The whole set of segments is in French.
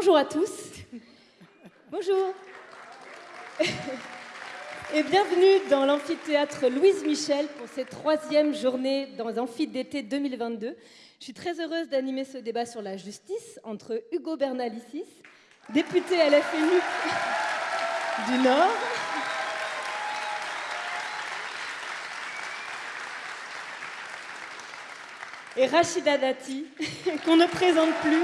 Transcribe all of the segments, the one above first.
Bonjour à tous. Bonjour. Et bienvenue dans l'amphithéâtre Louise Michel pour cette troisième journée dans l'Amphi d'été 2022. Je suis très heureuse d'animer ce débat sur la justice entre Hugo Bernalicis, député LFNU du Nord, et Rachida Dati, qu'on ne présente plus.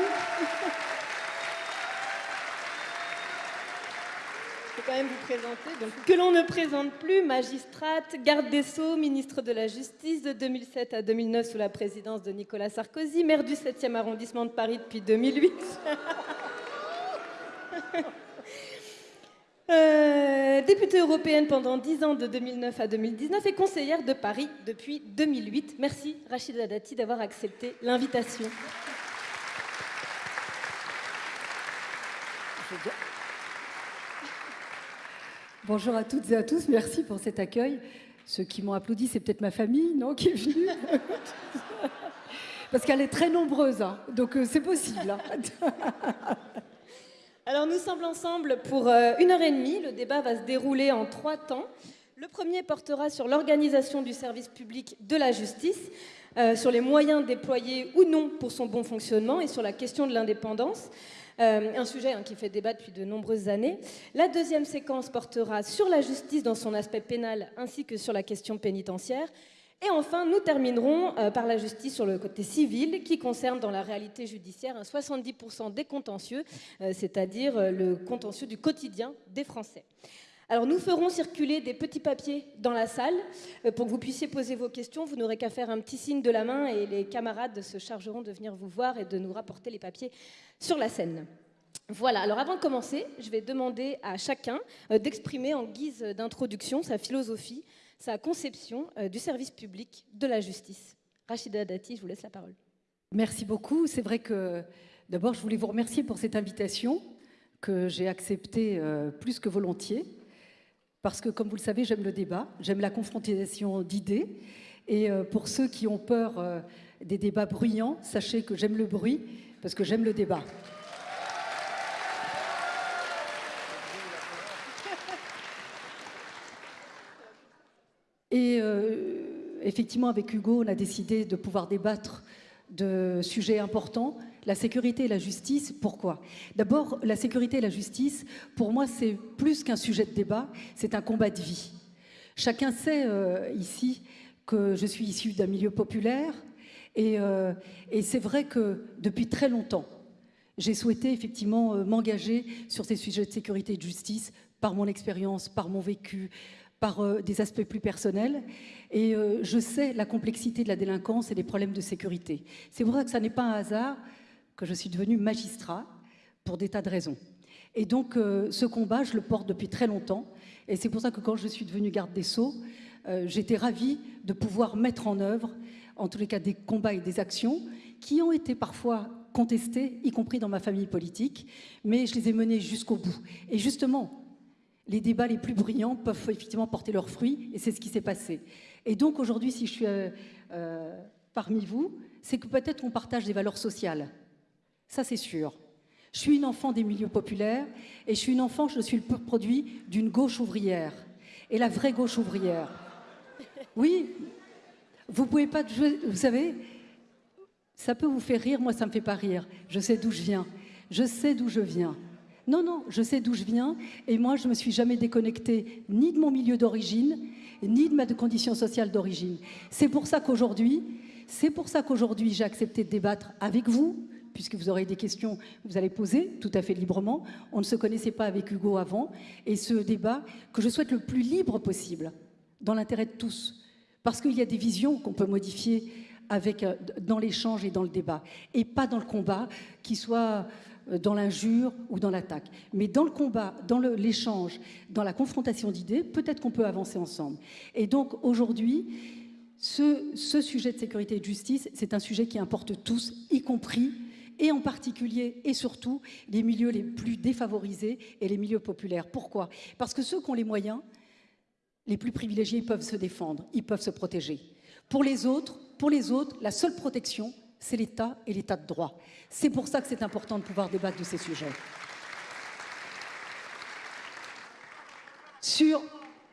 Je vais quand même vous présenter. Donc, que l'on ne présente plus, magistrate, garde des Sceaux, ministre de la Justice de 2007 à 2009 sous la présidence de Nicolas Sarkozy, maire du 7e arrondissement de Paris depuis 2008. Euh, députée européenne pendant 10 ans de 2009 à 2019 et conseillère de Paris depuis 2008. Merci Rachida Dati d'avoir accepté l'invitation. Bonjour à toutes et à tous, merci pour cet accueil. Ceux qui m'ont applaudi, c'est peut-être ma famille, non, qui est venue Parce qu'elle est très nombreuse, hein. donc euh, c'est possible. Hein. Alors nous sommes ensemble pour euh, une heure et demie. Le débat va se dérouler en trois temps. Le premier portera sur l'organisation du service public de la justice, euh, sur les moyens déployés ou non pour son bon fonctionnement et sur la question de l'indépendance. Euh, un sujet hein, qui fait débat depuis de nombreuses années. La deuxième séquence portera sur la justice dans son aspect pénal ainsi que sur la question pénitentiaire. Et enfin, nous terminerons euh, par la justice sur le côté civil, qui concerne dans la réalité judiciaire un 70% des contentieux, euh, c'est-à-dire le contentieux du quotidien des Français. Alors nous ferons circuler des petits papiers dans la salle pour que vous puissiez poser vos questions. Vous n'aurez qu'à faire un petit signe de la main et les camarades se chargeront de venir vous voir et de nous rapporter les papiers sur la scène. Voilà, alors avant de commencer, je vais demander à chacun d'exprimer en guise d'introduction sa philosophie sa conception euh, du service public de la justice. Rachida Dati, je vous laisse la parole. Merci beaucoup. C'est vrai que d'abord, je voulais vous remercier pour cette invitation que j'ai acceptée euh, plus que volontiers. Parce que, comme vous le savez, j'aime le débat, j'aime la confrontation d'idées. Et euh, pour ceux qui ont peur des débats bruyants, sachez que j'aime le bruit parce que j'aime le débat. Et euh, effectivement, avec Hugo, on a décidé de pouvoir débattre de sujets importants. La sécurité et la justice, pourquoi? D'abord, la sécurité et la justice, pour moi, c'est plus qu'un sujet de débat, c'est un combat de vie. Chacun sait euh, ici que je suis issue d'un milieu populaire et, euh, et c'est vrai que depuis très longtemps, j'ai souhaité effectivement m'engager sur ces sujets de sécurité et de justice par mon expérience, par mon vécu, par euh, des aspects plus personnels. Et euh, je sais la complexité de la délinquance et des problèmes de sécurité. C'est ça que ça n'est pas un hasard que je suis devenue magistrat pour des tas de raisons. Et donc, euh, ce combat, je le porte depuis très longtemps. Et c'est pour ça que quand je suis devenue garde des Sceaux, j'étais ravie de pouvoir mettre en œuvre, en tous les cas, des combats et des actions qui ont été parfois contestés, y compris dans ma famille politique, mais je les ai menés jusqu'au bout. Et justement, les débats les plus brillants peuvent effectivement porter leurs fruits, et c'est ce qui s'est passé. Et donc aujourd'hui, si je suis euh, euh, parmi vous, c'est que peut-être on partage des valeurs sociales. Ça, c'est sûr. Je suis une enfant des milieux populaires, et je suis une enfant, je suis le produit d'une gauche ouvrière. Et la vraie gauche ouvrière. Oui, vous pouvez pas vous savez, ça peut vous faire rire, moi ça me fait pas rire. Je sais d'où je viens. Je sais d'où je viens. Non, non, je sais d'où je viens et moi, je me suis jamais déconnectée ni de mon milieu d'origine, ni de ma condition sociale d'origine. C'est pour ça qu'aujourd'hui, c'est pour ça qu'aujourd'hui, j'ai accepté de débattre avec vous, puisque vous aurez des questions que vous allez poser tout à fait librement. On ne se connaissait pas avec Hugo avant. Et ce débat, que je souhaite le plus libre possible, dans l'intérêt de tous. Parce qu'il y a des visions qu'on peut modifier avec, euh, dans l'échange et dans le débat. Et pas dans le combat qui soit euh, dans l'injure ou dans l'attaque. Mais dans le combat, dans l'échange, dans la confrontation d'idées, peut-être qu'on peut avancer ensemble. Et donc aujourd'hui, ce, ce, sujet de sécurité et de justice, c'est un sujet qui importe tous, y compris et en particulier et surtout les milieux les plus défavorisés et les milieux populaires. Pourquoi? Parce que ceux qui ont les moyens, les plus privilégiés, ils peuvent se défendre, ils peuvent se protéger. Pour les autres, pour les autres, la seule protection, c'est l'État et l'État de droit. C'est pour ça que c'est important de pouvoir débattre de ces sujets. Sur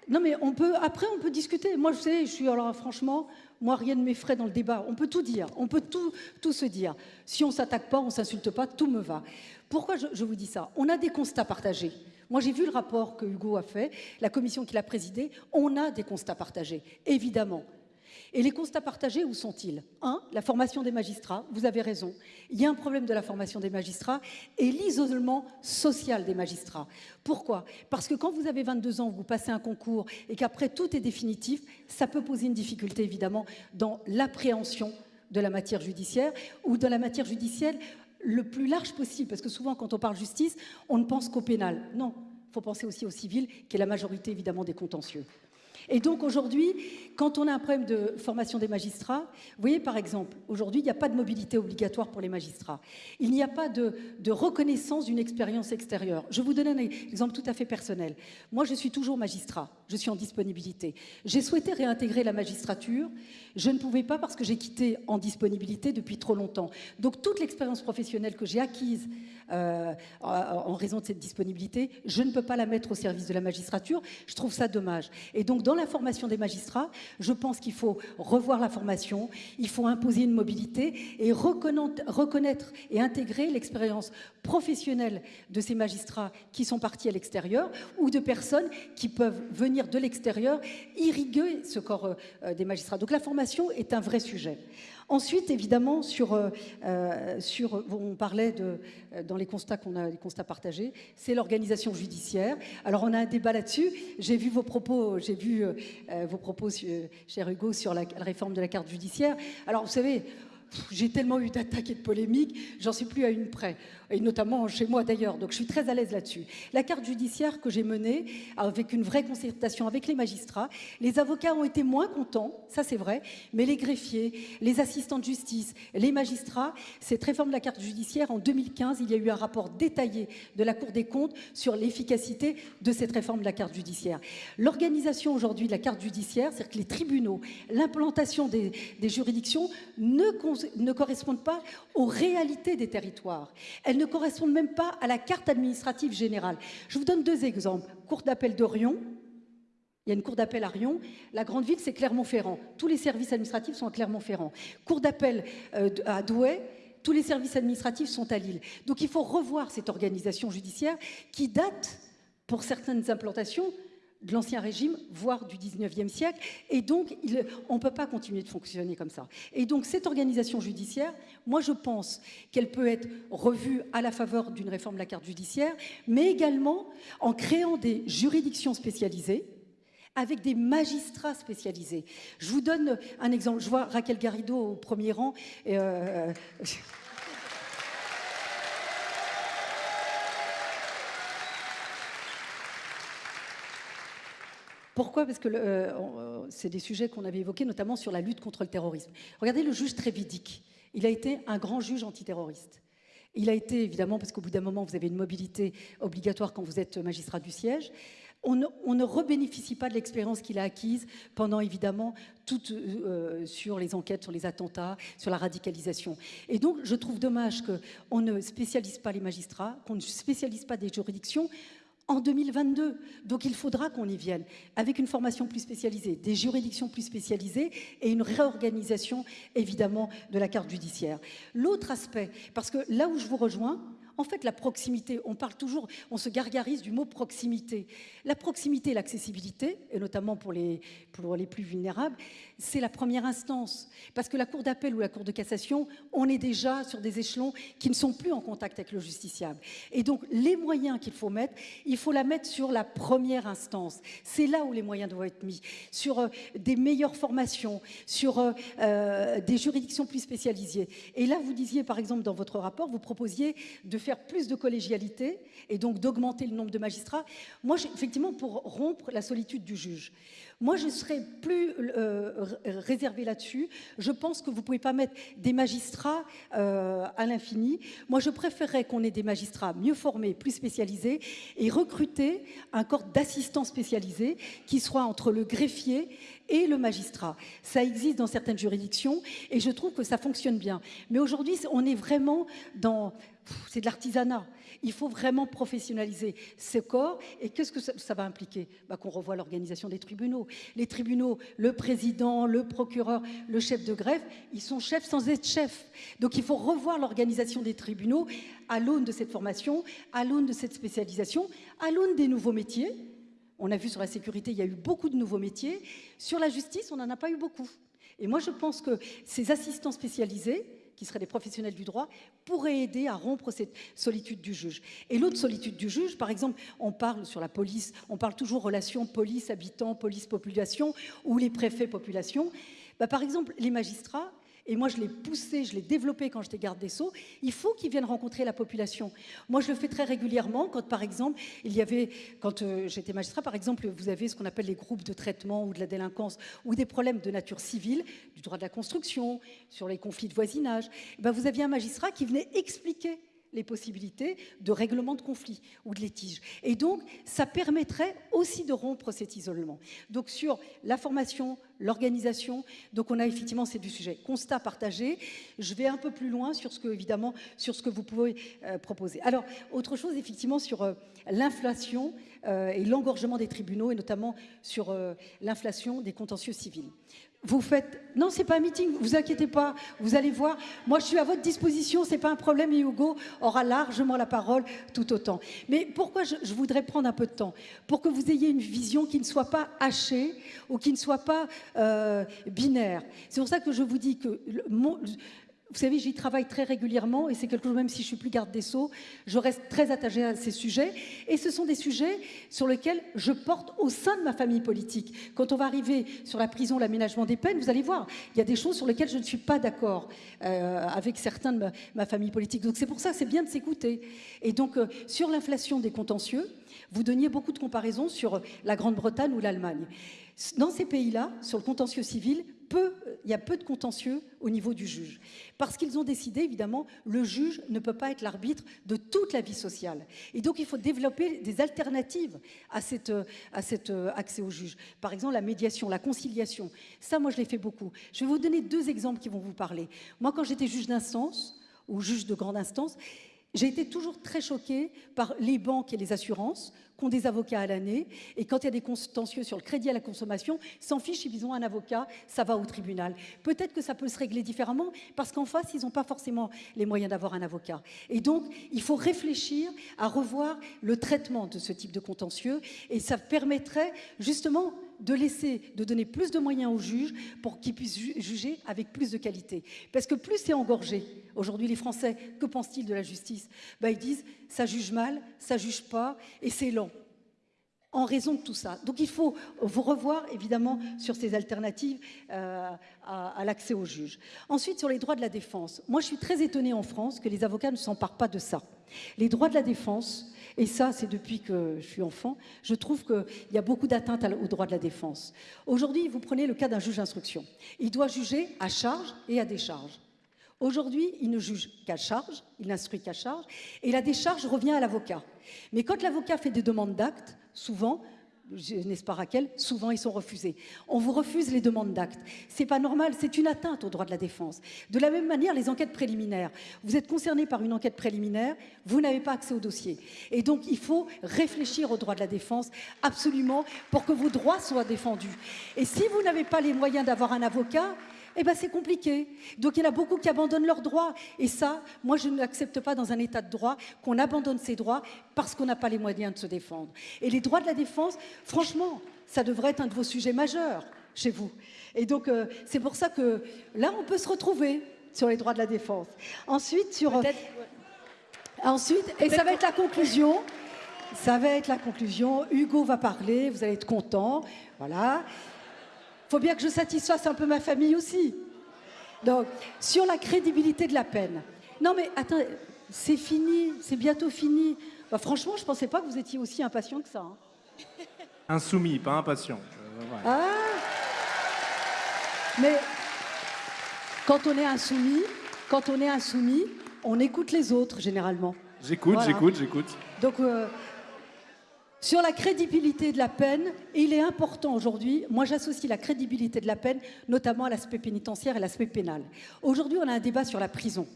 non, mais on peut, après, on peut discuter. Moi, je sais, je suis, alors franchement, moi, rien ne m'effraie dans le débat. On peut tout dire, on peut tout, se dire. Si on ne s'attaque pas, on ne s'insulte pas, tout me va. Pourquoi je, je vous dis ça? On a des constats partagés. Moi, j'ai vu le rapport que Hugo a fait, la commission qu'il a présidée. On a des constats partagés, évidemment. Et les constats partagés, où sont-ils? Un, la formation des magistrats, vous avez raison. Il y a un problème de la formation des magistrats et l'isolement social des magistrats. Pourquoi? Parce que quand vous avez 22 ans, vous passez un concours et qu'après tout est définitif, ça peut poser une difficulté évidemment dans l'appréhension de la matière judiciaire ou dans la matière judiciaire le plus large possible. Parce que souvent, quand on parle justice, on ne pense qu'au pénal. Non, il faut penser aussi au civil, qui est la majorité évidemment des contentieux. Et donc aujourd'hui, quand on a un problème de formation des magistrats, vous voyez par exemple, aujourd'hui, il n'y a pas de mobilité obligatoire pour les magistrats. Il n'y a pas de, reconnaissance d'une expérience extérieure. Je vous donne un exemple tout à fait personnel. Moi, je suis toujours magistrat, je suis en disponibilité. J'ai souhaité réintégrer la magistrature, je ne pouvais pas parce que j'ai quitté en disponibilité depuis trop longtemps. Donc toute l'expérience professionnelle que j'ai acquise euh, en raison de cette disponibilité, je ne peux pas la mettre au service de la magistrature. Je trouve ça dommage. Et donc, dans la formation des magistrats, je pense qu'il faut revoir la formation, il faut imposer une mobilité et reconnaître et intégrer l'expérience professionnelle de ces magistrats qui sont partis à l'extérieur ou de personnes qui peuvent venir de l'extérieur irriguer ce corps euh, des magistrats. Donc la formation est un vrai sujet. Ensuite, évidemment, sur, euh, sur on parlait de, dans constats qu'on a, les constats partagés, c'est l'organisation judiciaire. Alors, on a un débat là-dessus. J'ai vu vos propos, j'ai vu vos propos, cher Hugo, sur la réforme de la carte judiciaire. Alors, vous savez, j'ai tellement eu d'attaques et de polémiques, j'en suis plus à une près, et notamment chez moi d'ailleurs, donc je suis très à l'aise là-dessus. La carte judiciaire que j'ai menée avec une vraie concertation avec les magistrats, les avocats ont été moins contents, ça c'est vrai, mais les greffiers, les assistants de justice, les magistrats, cette réforme de la carte judiciaire, en 2015, il y a eu un rapport détaillé de la Cour des comptes sur l'efficacité de cette réforme de la carte judiciaire. L'organisation aujourd'hui de la carte judiciaire, c'est-à-dire que les tribunaux, l'implantation des, juridictions ne correspondent pas aux réalités des territoires. Ne correspondent même pas à la carte administrative générale. Je vous donne deux exemples. Cour d'appel de Rion, il y a une cour d'appel à Rion. La grande ville, c'est Clermont-Ferrand. Tous les services administratifs sont à Clermont-Ferrand. Cour d'appel euh, à Douai, tous les services administratifs sont à Lille. Donc il faut revoir cette organisation judiciaire qui date, pour certaines implantations, de l'Ancien Régime, voire du 19e siècle. Et donc, on ne peut pas continuer de fonctionner comme ça. Et donc, cette organisation judiciaire, moi, je pense qu'elle peut être revue à la faveur d'une réforme de la carte judiciaire, mais également en créant des juridictions spécialisées, avec des magistrats spécialisés. Je vous donne un exemple. Je vois Raquel Garrido au premier rang. Et euh, Pourquoi? Parce que euh, euh, c'est des sujets qu'on avait évoqués, notamment sur la lutte contre le terrorisme. Regardez le juge Trévidic. Il a été un grand juge antiterroriste. Il a été, évidemment, parce qu'au bout d'un moment, vous avez une mobilité obligatoire quand vous êtes magistrat du siège. On ne, rebénéficie pas de l'expérience qu'il a acquise pendant, évidemment, tout euh, sur les enquêtes, sur les attentats, sur la radicalisation. Et donc, je trouve dommage qu'on ne spécialise pas les magistrats, qu'on ne spécialise pas des juridictions en 2022. Donc il faudra qu'on y vienne avec une formation plus spécialisée, des juridictions plus spécialisées et une réorganisation évidemment de la carte judiciaire. L'autre aspect, parce que là où je vous rejoins, en fait, la proximité, on parle toujours, on se gargarise du mot proximité. La proximité l'accessibilité, et notamment pour les, pour les plus vulnérables, c'est la première instance. Parce que la Cour d'appel ou la Cour de cassation, on est déjà sur des échelons qui ne sont plus en contact avec le justiciable. Et donc, les moyens qu'il faut mettre, il faut la mettre sur la première instance. C'est là où les moyens doivent être mis. Sur euh, des meilleures formations, sur euh, euh, des juridictions plus spécialisées. Et là, vous disiez, par exemple, dans votre rapport, vous proposiez de faire plus de collégialité et donc d'augmenter le nombre de magistrats. Moi, effectivement, pour rompre la solitude du juge. Moi, je serais plus euh, réservée là-dessus. Je pense que vous ne pouvez pas mettre des magistrats euh, à l'infini. Moi, je préférerais qu'on ait des magistrats mieux formés, plus spécialisés, et recruter un corps d'assistants spécialisés qui soit entre le greffier et le magistrat. Ça existe dans certaines juridictions et je trouve que ça fonctionne bien. Mais aujourd'hui, on est vraiment dans... C'est de l'artisanat. Il faut vraiment professionnaliser ce corps. Et qu'est-ce que ça, va impliquer? Bah, Qu'on revoie l'organisation des tribunaux. Les tribunaux, le président, le procureur, le chef de greffe, ils sont chefs sans être chefs. Donc il faut revoir l'organisation des tribunaux à l'aune de cette formation, à l'aune de cette spécialisation, à l'aune des nouveaux métiers. On a vu sur la sécurité, il y a eu beaucoup de nouveaux métiers. Sur la justice, on n'en a pas eu beaucoup. Et moi, je pense que ces assistants spécialisés, qui seraient des professionnels du droit, pourraient aider à rompre cette solitude du juge. Et l'autre solitude du juge, par exemple, on parle sur la police, on parle toujours relation police-habitant, police-population ou les préfets-population. Bah, par exemple, les magistrats, et moi je l'ai poussé, je l'ai développé quand j'étais garde des Sceaux, il faut qu'ils viennent rencontrer la population. Moi je le fais très régulièrement quand par exemple, il y avait, quand euh, j'étais magistrat par exemple, vous avez ce qu'on appelle les groupes de traitement ou de la délinquance ou des problèmes de nature civile, du droit de la construction, sur les conflits de voisinage, eh ben, vous aviez un magistrat qui venait expliquer les possibilités de règlement de conflit ou de litige. Et donc, ça permettrait aussi de rompre cet isolement. Donc, sur la formation, l'organisation, donc on a effectivement, c'est du sujet constat partagé. Je vais un peu plus loin sur ce que, évidemment, sur ce que vous pouvez euh, proposer. Alors, autre chose, effectivement, sur euh, l'inflation euh, et l'engorgement des tribunaux, et notamment sur l'inflation des contentieux civils vous faites... Non, c'est pas un meeting, vous inquiétez pas, vous allez voir. Moi, je suis à votre disposition, c'est pas un problème et Hugo aura largement la parole tout autant. Mais pourquoi je, voudrais prendre un peu de temps? Pour que vous ayez une vision qui ne soit pas hachée ou qui ne soit pas euh, binaire. C'est pour ça que je vous dis que le, vous savez, j'y travaille très régulièrement et c'est quelque chose, même si je suis plus garde des Sceaux, je reste très attachée à ces sujets. Et ce sont des sujets sur lesquels je porte au sein de ma famille politique. Quand on va arriver sur la prison, l'aménagement des peines, vous allez voir, il y a des choses sur lesquelles je ne suis pas d'accord euh, avec certains de ma, famille politique. Donc c'est pour ça c'est bien de s'écouter. Et donc, euh, sur l'inflation des contentieux, vous donniez beaucoup de comparaisons sur la Grande-Bretagne ou l'Allemagne. Dans ces pays-là, sur le contentieux civil, il y a peu de contentieux au niveau du juge. Parce qu'ils ont décidé, évidemment, le juge ne peut pas être l'arbitre de toute la vie sociale. Et donc, il faut développer des alternatives à, cet euh, accès au juge. Par exemple, la médiation, la conciliation. Ça, moi, je l'ai fait beaucoup. Je vais vous donner deux exemples qui vont vous parler. Moi, quand j'étais juge d'instance, ou juge de grande instance, j'ai été toujours très choquée par les banques et les assurances ont des avocats à l'année. Et quand il y a des contentieux sur le crédit à la consommation, s'en fichent, ils ont un avocat, ça va au tribunal. Peut-être que ça peut se régler différemment parce qu'en face, ils n'ont pas forcément les moyens d'avoir un avocat. Et donc, il faut réfléchir à revoir le traitement de ce type de contentieux. Et ça permettrait justement de laisser, de donner plus de moyens aux juges pour qu'ils puissent juger avec plus de qualité. Parce que plus c'est engorgé, aujourd'hui les Français, que pensent-ils de la justice? Ben, Ils disent, ça juge mal, ça juge pas, et c'est lent en raison de tout ça. Donc il faut vous revoir évidemment sur ces alternatives euh, à, l'accès aux juges. Ensuite, sur les droits de la défense. Moi, je suis très étonnée en France que les avocats ne s'emparent pas de ça. Les droits de la défense, et ça, c'est depuis que je suis enfant, je trouve qu'il y a beaucoup d'atteintes aux droits de la défense. Aujourd'hui, vous prenez le cas d'un juge d'instruction. Il doit juger à charge et à décharge. Aujourd'hui, il ne juge qu'à charge, il n'instruit qu'à charge, et la décharge revient à l'avocat. Mais quand l'avocat fait des demandes d'actes, souvent, n'est-ce pas Raquel Souvent, ils sont refusés. On vous refuse les demandes d'actes. C'est pas normal, c'est une atteinte au droit de la défense. De la même manière, les enquêtes préliminaires. Vous êtes concerné par une enquête préliminaire, vous n'avez pas accès au dossier. Et donc, il faut réfléchir au droit de la défense absolument pour que vos droits soient défendus. Et si vous n'avez pas les moyens d'avoir un avocat, eh ben c'est compliqué. Donc il y en a beaucoup qui abandonnent leurs droits. Et ça, moi je n'accepte pas dans un état de droit qu'on abandonne ses droits parce qu'on n'a pas les moyens de se défendre. Et les droits de la défense, franchement, ça devrait être un de vos sujets majeurs chez vous. Et donc euh, c'est pour ça que là, on peut se retrouver sur les droits de la défense. Ensuite, sur... Euh, ensuite, et ça va être la conclusion. Ça va être la conclusion. Hugo va parler, vous allez être content. Voilà faut bien que je satisfasse un peu ma famille aussi. Donc, sur la crédibilité de la peine. Non, mais attends, C'est fini, c'est bientôt fini. Bah, franchement, je ne pensais pas que vous étiez aussi impatient que ça. Hein. Insoumis, pas impatient. Ah Mais quand on est insoumis, quand on est insoumis, on écoute les autres généralement. J'écoute, j'écoute, j'écoute. Donc, euh, sur la crédibilité de la peine, il est important aujourd'hui, moi j'associe la crédibilité de la peine notamment à l'aspect pénitentiaire et l'aspect pénal. Aujourd'hui, on a un débat sur la prison.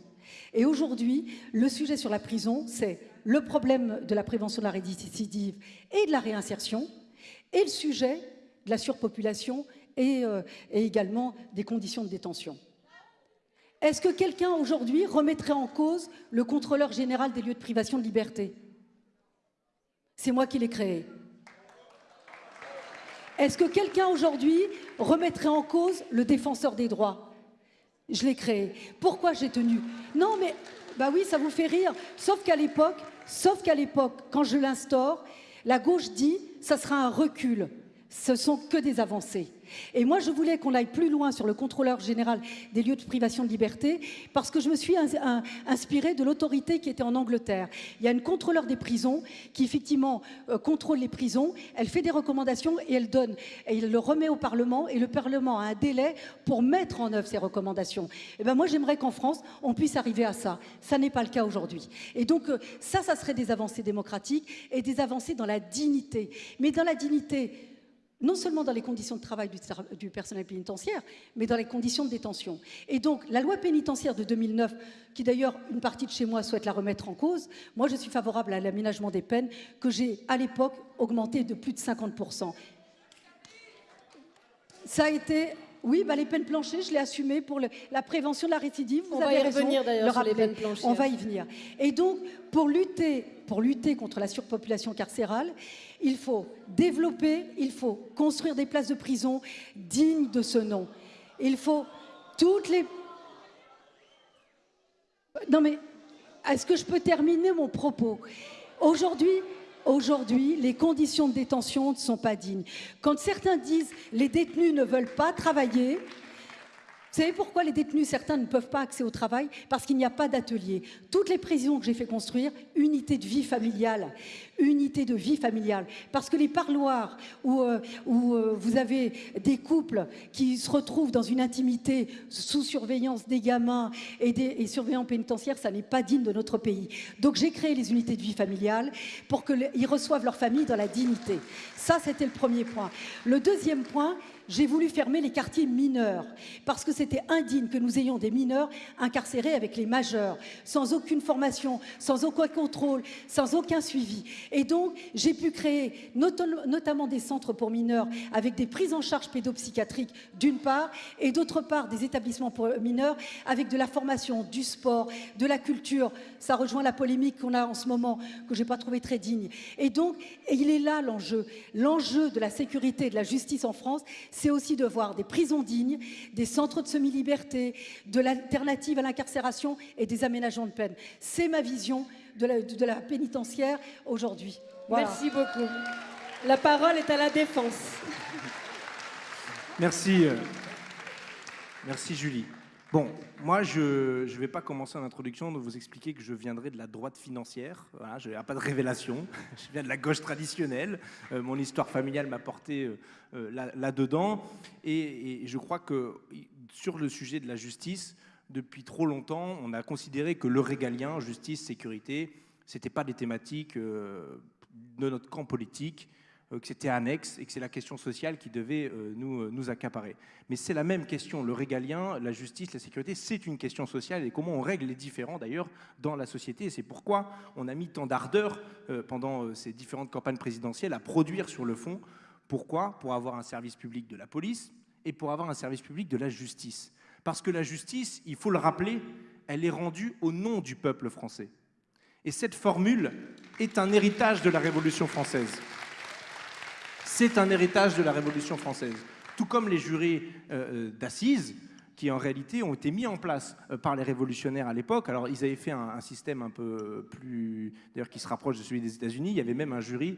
Et aujourd'hui, le sujet sur la prison, c'est le problème de la prévention de la récidive et de la réinsertion, et le sujet de la surpopulation et, euh, et également des conditions de détention. Est-ce que quelqu'un aujourd'hui remettrait en cause le contrôleur général des lieux de privation de liberté? C'est moi qui l'ai créé. Est-ce que quelqu'un aujourd'hui remettrait en cause le défenseur des droits? Je l'ai créé. Pourquoi j'ai tenu? Non, mais bah oui, ça vous fait rire. Sauf qu'à l'époque, sauf qu'à l'époque, quand je l'instaure, la gauche dit ça sera un recul. Ce sont que des avancées. Et moi, je voulais qu'on aille plus loin sur le contrôleur général des lieux de privation de liberté parce que je me suis inspirée de l'autorité qui était en Angleterre. Il y a une contrôleur des prisons qui, effectivement, euh, contrôle les prisons. Elle fait des recommandations et elle donne, et il le remet au Parlement et le Parlement a un délai pour mettre en œuvre ces recommandations. Et ben moi, j'aimerais qu'en France, on puisse arriver à ça. Ça n'est pas le cas aujourd'hui. Et donc, euh, ça, ça serait des avancées démocratiques et des avancées dans la dignité. Mais dans la dignité, non seulement dans les conditions de travail du, personnel pénitentiaire, mais dans les conditions de détention. Et donc, la loi pénitentiaire de 2009, qui d'ailleurs, une partie de chez moi souhaite la remettre en cause, moi je suis favorable à l'aménagement des peines, que j'ai à l'époque augmenté de plus de 50%. Ça a été oui, bah, les peines planchées, je l'ai assumé pour la prévention de la récidive. Vous On va y revenir d'ailleurs sur les peines planchées. On va y venir. Et donc, pour lutter, pour lutter contre la surpopulation carcérale, il faut développer, il faut construire des places de prison dignes de ce nom. Il faut toutes les... Non mais, est-ce que je peux terminer mon propos? Aujourd'hui, Aujourd'hui, les conditions de détention ne sont pas dignes. Quand certains disent les détenus ne veulent pas travailler, vous savez pourquoi les détenus, certains ne peuvent pas accéder au travail? Parce qu'il n'y a pas d'atelier. Toutes les prisons que j'ai fait construire, unité de vie familiale, unité de vie familiale. Parce que les parloirs où, euh, euh, vous avez des couples qui se retrouvent dans une intimité sous surveillance des gamins et des surveillants pénitentiaires, ça n'est pas digne de notre pays. Donc j'ai créé les unités de vie familiale pour qu'ils reçoivent leur famille dans la dignité. Ça, c'était le premier point. Le deuxième point, j'ai voulu fermer les quartiers mineurs parce que c'était indigne que nous ayons des mineurs incarcérés avec les majeurs, sans aucune formation, sans aucun contrôle, sans aucun suivi. Et donc, j'ai pu créer notamment des centres pour mineurs avec des prises en charge pédopsychiatriques d'une part et d'autre part des établissements pour mineurs avec de la formation, du sport, de la culture. Ça rejoint la polémique qu'on a en ce moment que je n'ai pas trouvé très digne. Et donc, il est là l'enjeu. L'enjeu de la sécurité et de la justice en France, c'est aussi de voir des prisons dignes, des centres de semi-liberté, de l'alternative à l'incarcération et des aménagements de peine. C'est ma vision de la, pénitentiaire aujourd'hui. Merci beaucoup. La parole est à la défense. Merci. Euh, merci Julie. Bon, moi, je ne vais pas commencer en introduction de vous expliquer que je viendrai de la droite financière. Voilà, je n'ai pas de révélation. Je viens de la gauche traditionnelle. Euh, mon histoire familiale m'a porté euh, euh, là-dedans. et, je crois que sur le sujet de la justice, depuis trop longtemps, on a considéré que le régalien, justice, sécurité, ce n'était pas des thématiques de notre camp politique que c'était annexe et que c'est la question sociale qui devait euh, nous, euh, nous accaparer. Mais c'est la même question, le régalien, la justice, la sécurité, c'est une question sociale et comment on règle les différends d'ailleurs dans la société. C'est pourquoi on a mis tant d'ardeur pendant ces différentes campagnes présidentielles à produire sur le fond. Pourquoi? Pour avoir un service public de la police et pour avoir un service public de la justice. Parce que la justice, il faut le rappeler, elle est rendue au nom du peuple français. Et cette formule est un héritage de la Révolution française. C'est un héritage de la Révolution française. Tout comme les jurés euh, euh, d'assises, qui en réalité ont été mis en place euh, par les révolutionnaires à l'époque. Alors ils avaient fait un, système un peu plus, d'ailleurs qui se rapproche de celui des États-Unis. Il y avait même un jury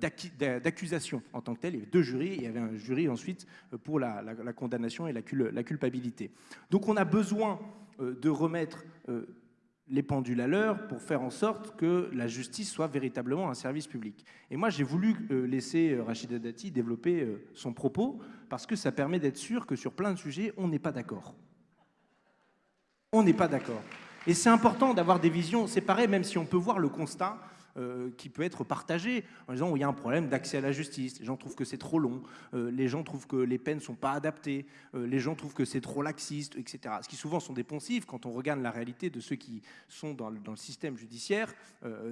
d'accusation en tant que tel. Il y avait deux jurys. Il y avait un jury ensuite pour la, condamnation et la, culpabilité. Donc on a besoin de remettre les pendules à l'heure pour faire en sorte que la justice soit véritablement un service public. Et moi, j'ai voulu euh, laisser euh, Rachida Dati développer euh, son propos parce que ça permet d'être sûr que sur plein de sujets, on n'est pas d'accord. On n'est pas d'accord. Et c'est important d'avoir des visions séparées, même si on peut voir le constat euh, qui peut être partagé en disant il y a un problème d'accès à la justice, les gens trouvent que c'est trop long, euh, les gens trouvent que les peines ne sont pas adaptées, euh, les gens trouvent que c'est trop laxiste, etc. Ce qui souvent sont des poncifs, quand on regarde la réalité de ceux qui sont dans le, dans le système judiciaire,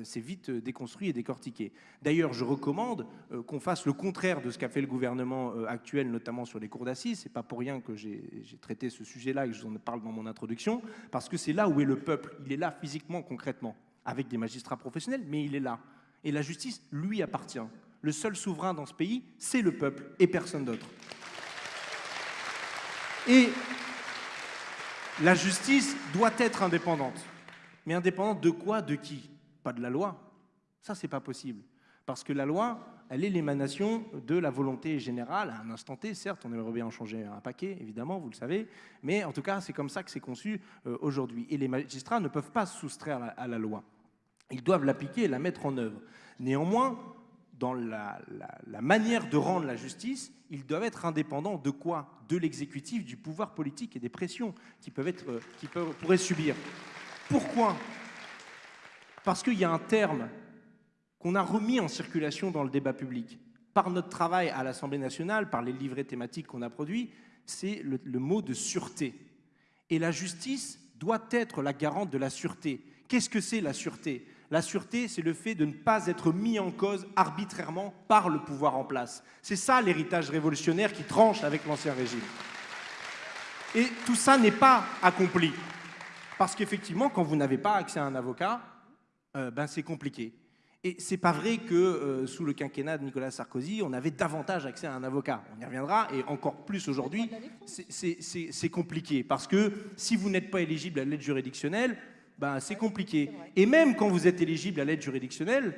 c'est vite déconstruit et décortiqué. D'ailleurs, je recommande qu'on fasse le contraire de ce qu'a fait le gouvernement actuel, notamment sur les cours d'assises. C'est pas pour rien que j'ai traité ce sujet-là et que je vous en parle dans mon introduction, parce que c'est là où est le peuple. Il est là physiquement, concrètement avec des magistrats professionnels, mais il est là. Et la justice lui appartient. Le seul souverain dans ce pays, c'est le peuple et personne d'autre. Et la justice doit être indépendante. Mais indépendante de quoi De qui? Pas de la loi. Ça, c'est pas possible. Parce que la loi, elle est l'émanation de la volonté générale, à un instant T, certes, on aimerait bien en changer un paquet, évidemment, vous le savez, mais en tout cas, c'est comme ça que c'est conçu euh, aujourd'hui. Et les magistrats ne peuvent pas se soustraire à la loi. Ils doivent l'appliquer et la mettre en œuvre. Néanmoins, dans la, manière de rendre la justice, ils doivent être indépendants de quoi? De l'exécutif, du pouvoir politique et des pressions qu'ils peuvent être, euh, pourraient subir. Pourquoi? Parce qu'il y a un terme qu'on a remis en circulation dans le débat public par notre travail à l'Assemblée nationale, par les livrets thématiques qu'on a produits, c'est le, le mot de sûreté. Et la justice doit être la garante de la sûreté. Qu'est-ce que c'est la sûreté? La sûreté, c'est le fait de ne pas être mis en cause arbitrairement par le pouvoir en place. C'est ça l'héritage révolutionnaire qui tranche avec l'ancien régime. Et tout ça n'est pas accompli. Parce qu'effectivement, quand vous n'avez pas accès à un avocat, euh, ben c'est compliqué. Et c'est pas vrai que euh, sous le quinquennat de Nicolas Sarkozy, on avait davantage accès à un avocat. On y reviendra, et encore plus aujourd'hui, c'est compliqué. Parce que si vous n'êtes pas éligible à l'aide juridictionnelle, ben, c'est compliqué. Et même quand vous êtes éligible à l'aide juridictionnelle,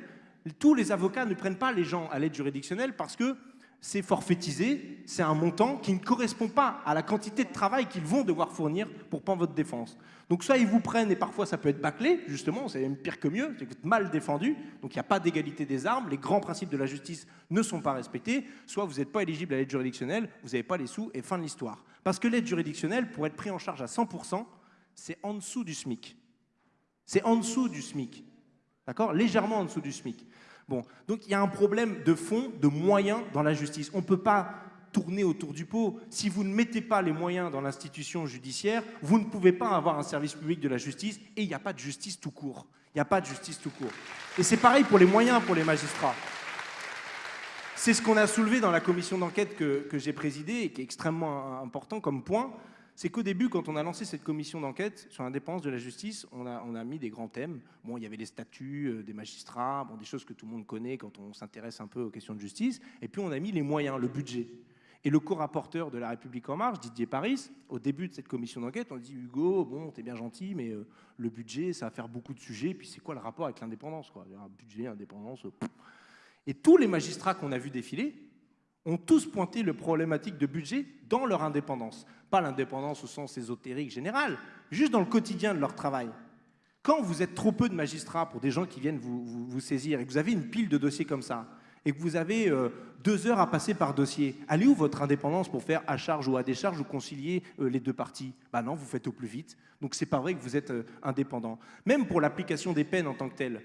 tous les avocats ne prennent pas les gens à l'aide juridictionnelle parce que c'est forfaitisé, c'est un montant qui ne correspond pas à la quantité de travail qu'ils vont devoir fournir pour prendre votre défense. Donc soit ils vous prennent et parfois ça peut être bâclé, justement, c'est même pire que mieux, c'est que vous êtes mal défendu, donc il n'y a pas d'égalité des armes, les grands principes de la justice ne sont pas respectés, soit vous n'êtes pas éligible à l'aide juridictionnelle, vous n'avez pas les sous et fin de l'histoire. Parce que l'aide juridictionnelle, pour être pris en charge à 100%, c'est en dessous du SMIC. C'est en dessous du SMIC. D'accord? Légèrement en dessous du SMIC. Bon, donc il y a un problème de fond, de moyens dans la justice. On ne peut pas tourner autour du pot. Si vous ne mettez pas les moyens dans l'institution judiciaire, vous ne pouvez pas avoir un service public de la justice et il n'y a pas de justice tout court. Il n'y a pas de justice tout court. Et c'est pareil pour les moyens pour les magistrats. C'est ce qu'on a soulevé dans la commission d'enquête que, que j'ai présidée et qui est extrêmement important comme point c'est qu'au début, quand on a lancé cette commission d'enquête sur l'indépendance de la justice, on a, mis des grands thèmes. Bon, il y avait les statuts euh, des magistrats, bon, des choses que tout le monde connaît quand on s'intéresse un peu aux questions de justice. Et puis on a mis les moyens, le budget. Et le co-rapporteur de La République En Marche, Didier Paris, au début de cette commission d'enquête, on dit Hugo, bon, t'es bien gentil, mais euh, le budget, ça va faire beaucoup de sujets. Puis c'est quoi le rapport avec l'indépendance Un budget, indépendance. Euh, et tous les magistrats qu'on a vus défiler ont tous pointé le problématique de budget dans leur indépendance pas l'indépendance au sens ésotérique général, juste dans le quotidien de leur travail. Quand vous êtes trop peu de magistrats pour des gens qui viennent vous, saisir et que vous avez une pile de dossiers comme ça, et que vous avez euh, deux heures à passer par dossier, allez où votre indépendance pour faire à charge ou à décharge ou concilier euh, les deux parties? Ben non, vous faites au plus vite. Donc c'est pas vrai que vous êtes euh, indépendant. Même pour l'application des peines en tant que telles.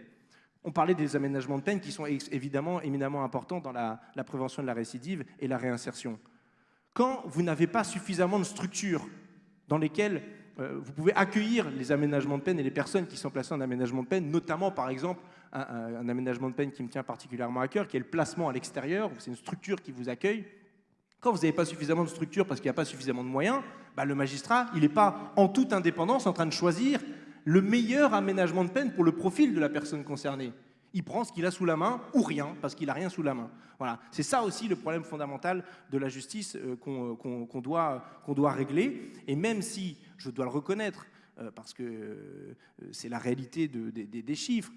On parlait des aménagements de peine qui sont évidemment éminemment importants dans la prévention de la récidive et la réinsertion quand vous n'avez pas suffisamment de structures dans lesquelles euh, vous pouvez accueillir les aménagements de peine et les personnes qui sont placées en aménagement de peine, notamment par exemple un, aménagement de peine qui me tient particulièrement à cœur, qui est le placement à l'extérieur, c'est une structure qui vous accueille. Quand vous n'avez pas suffisamment de structure parce qu'il n'y a pas suffisamment de moyens, bah, le magistrat, il n'est pas en toute indépendance en train de choisir le meilleur aménagement de peine pour le profil de la personne concernée il prend ce qu'il a sous la main ou rien, parce qu'il n'a rien sous la main. Voilà. C'est ça aussi le problème fondamental de la justice euh, euh, qu'on doit, régler. Et même si, je dois le reconnaître, euh, parce que c'est la réalité des chiffres,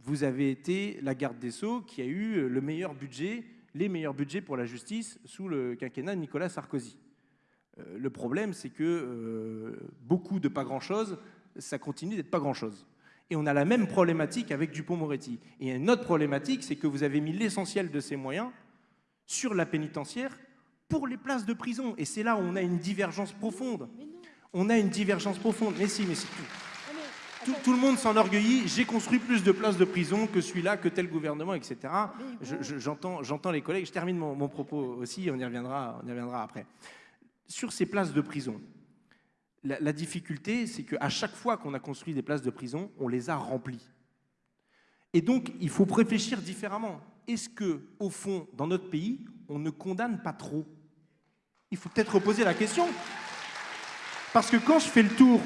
vous avez été la garde des Sceaux qui a eu le meilleur budget, les meilleurs budgets pour la justice sous le quinquennat de Nicolas Sarkozy. Le problème, c'est que beaucoup de pas grand-chose ça continue d'être pas grand-chose. Et on a la même problématique avec Dupont-Moretti. Et une autre problématique, c'est que vous avez mis l'essentiel de ces moyens sur la pénitentiaire pour les places de prison. Et c'est là où on a une divergence profonde. On a une divergence profonde. Mais si, mais c'est tout. Tout, tout, le monde s'enorgueillit, j'ai construit plus de places de prison que celui-là, que tel gouvernement, etc. J'entends je, je, les collègues, je termine mon, mon, propos aussi, on y, reviendra, on y reviendra après. Sur ces places de prison, la, difficulté, c'est qu'à chaque fois qu'on a construit des places de prison, on les a remplies. Et donc, il faut réfléchir différemment. Est-ce que, au fond, dans notre pays, on ne condamne pas trop? Il faut peut-être reposer la question. Parce que quand je fais le tour,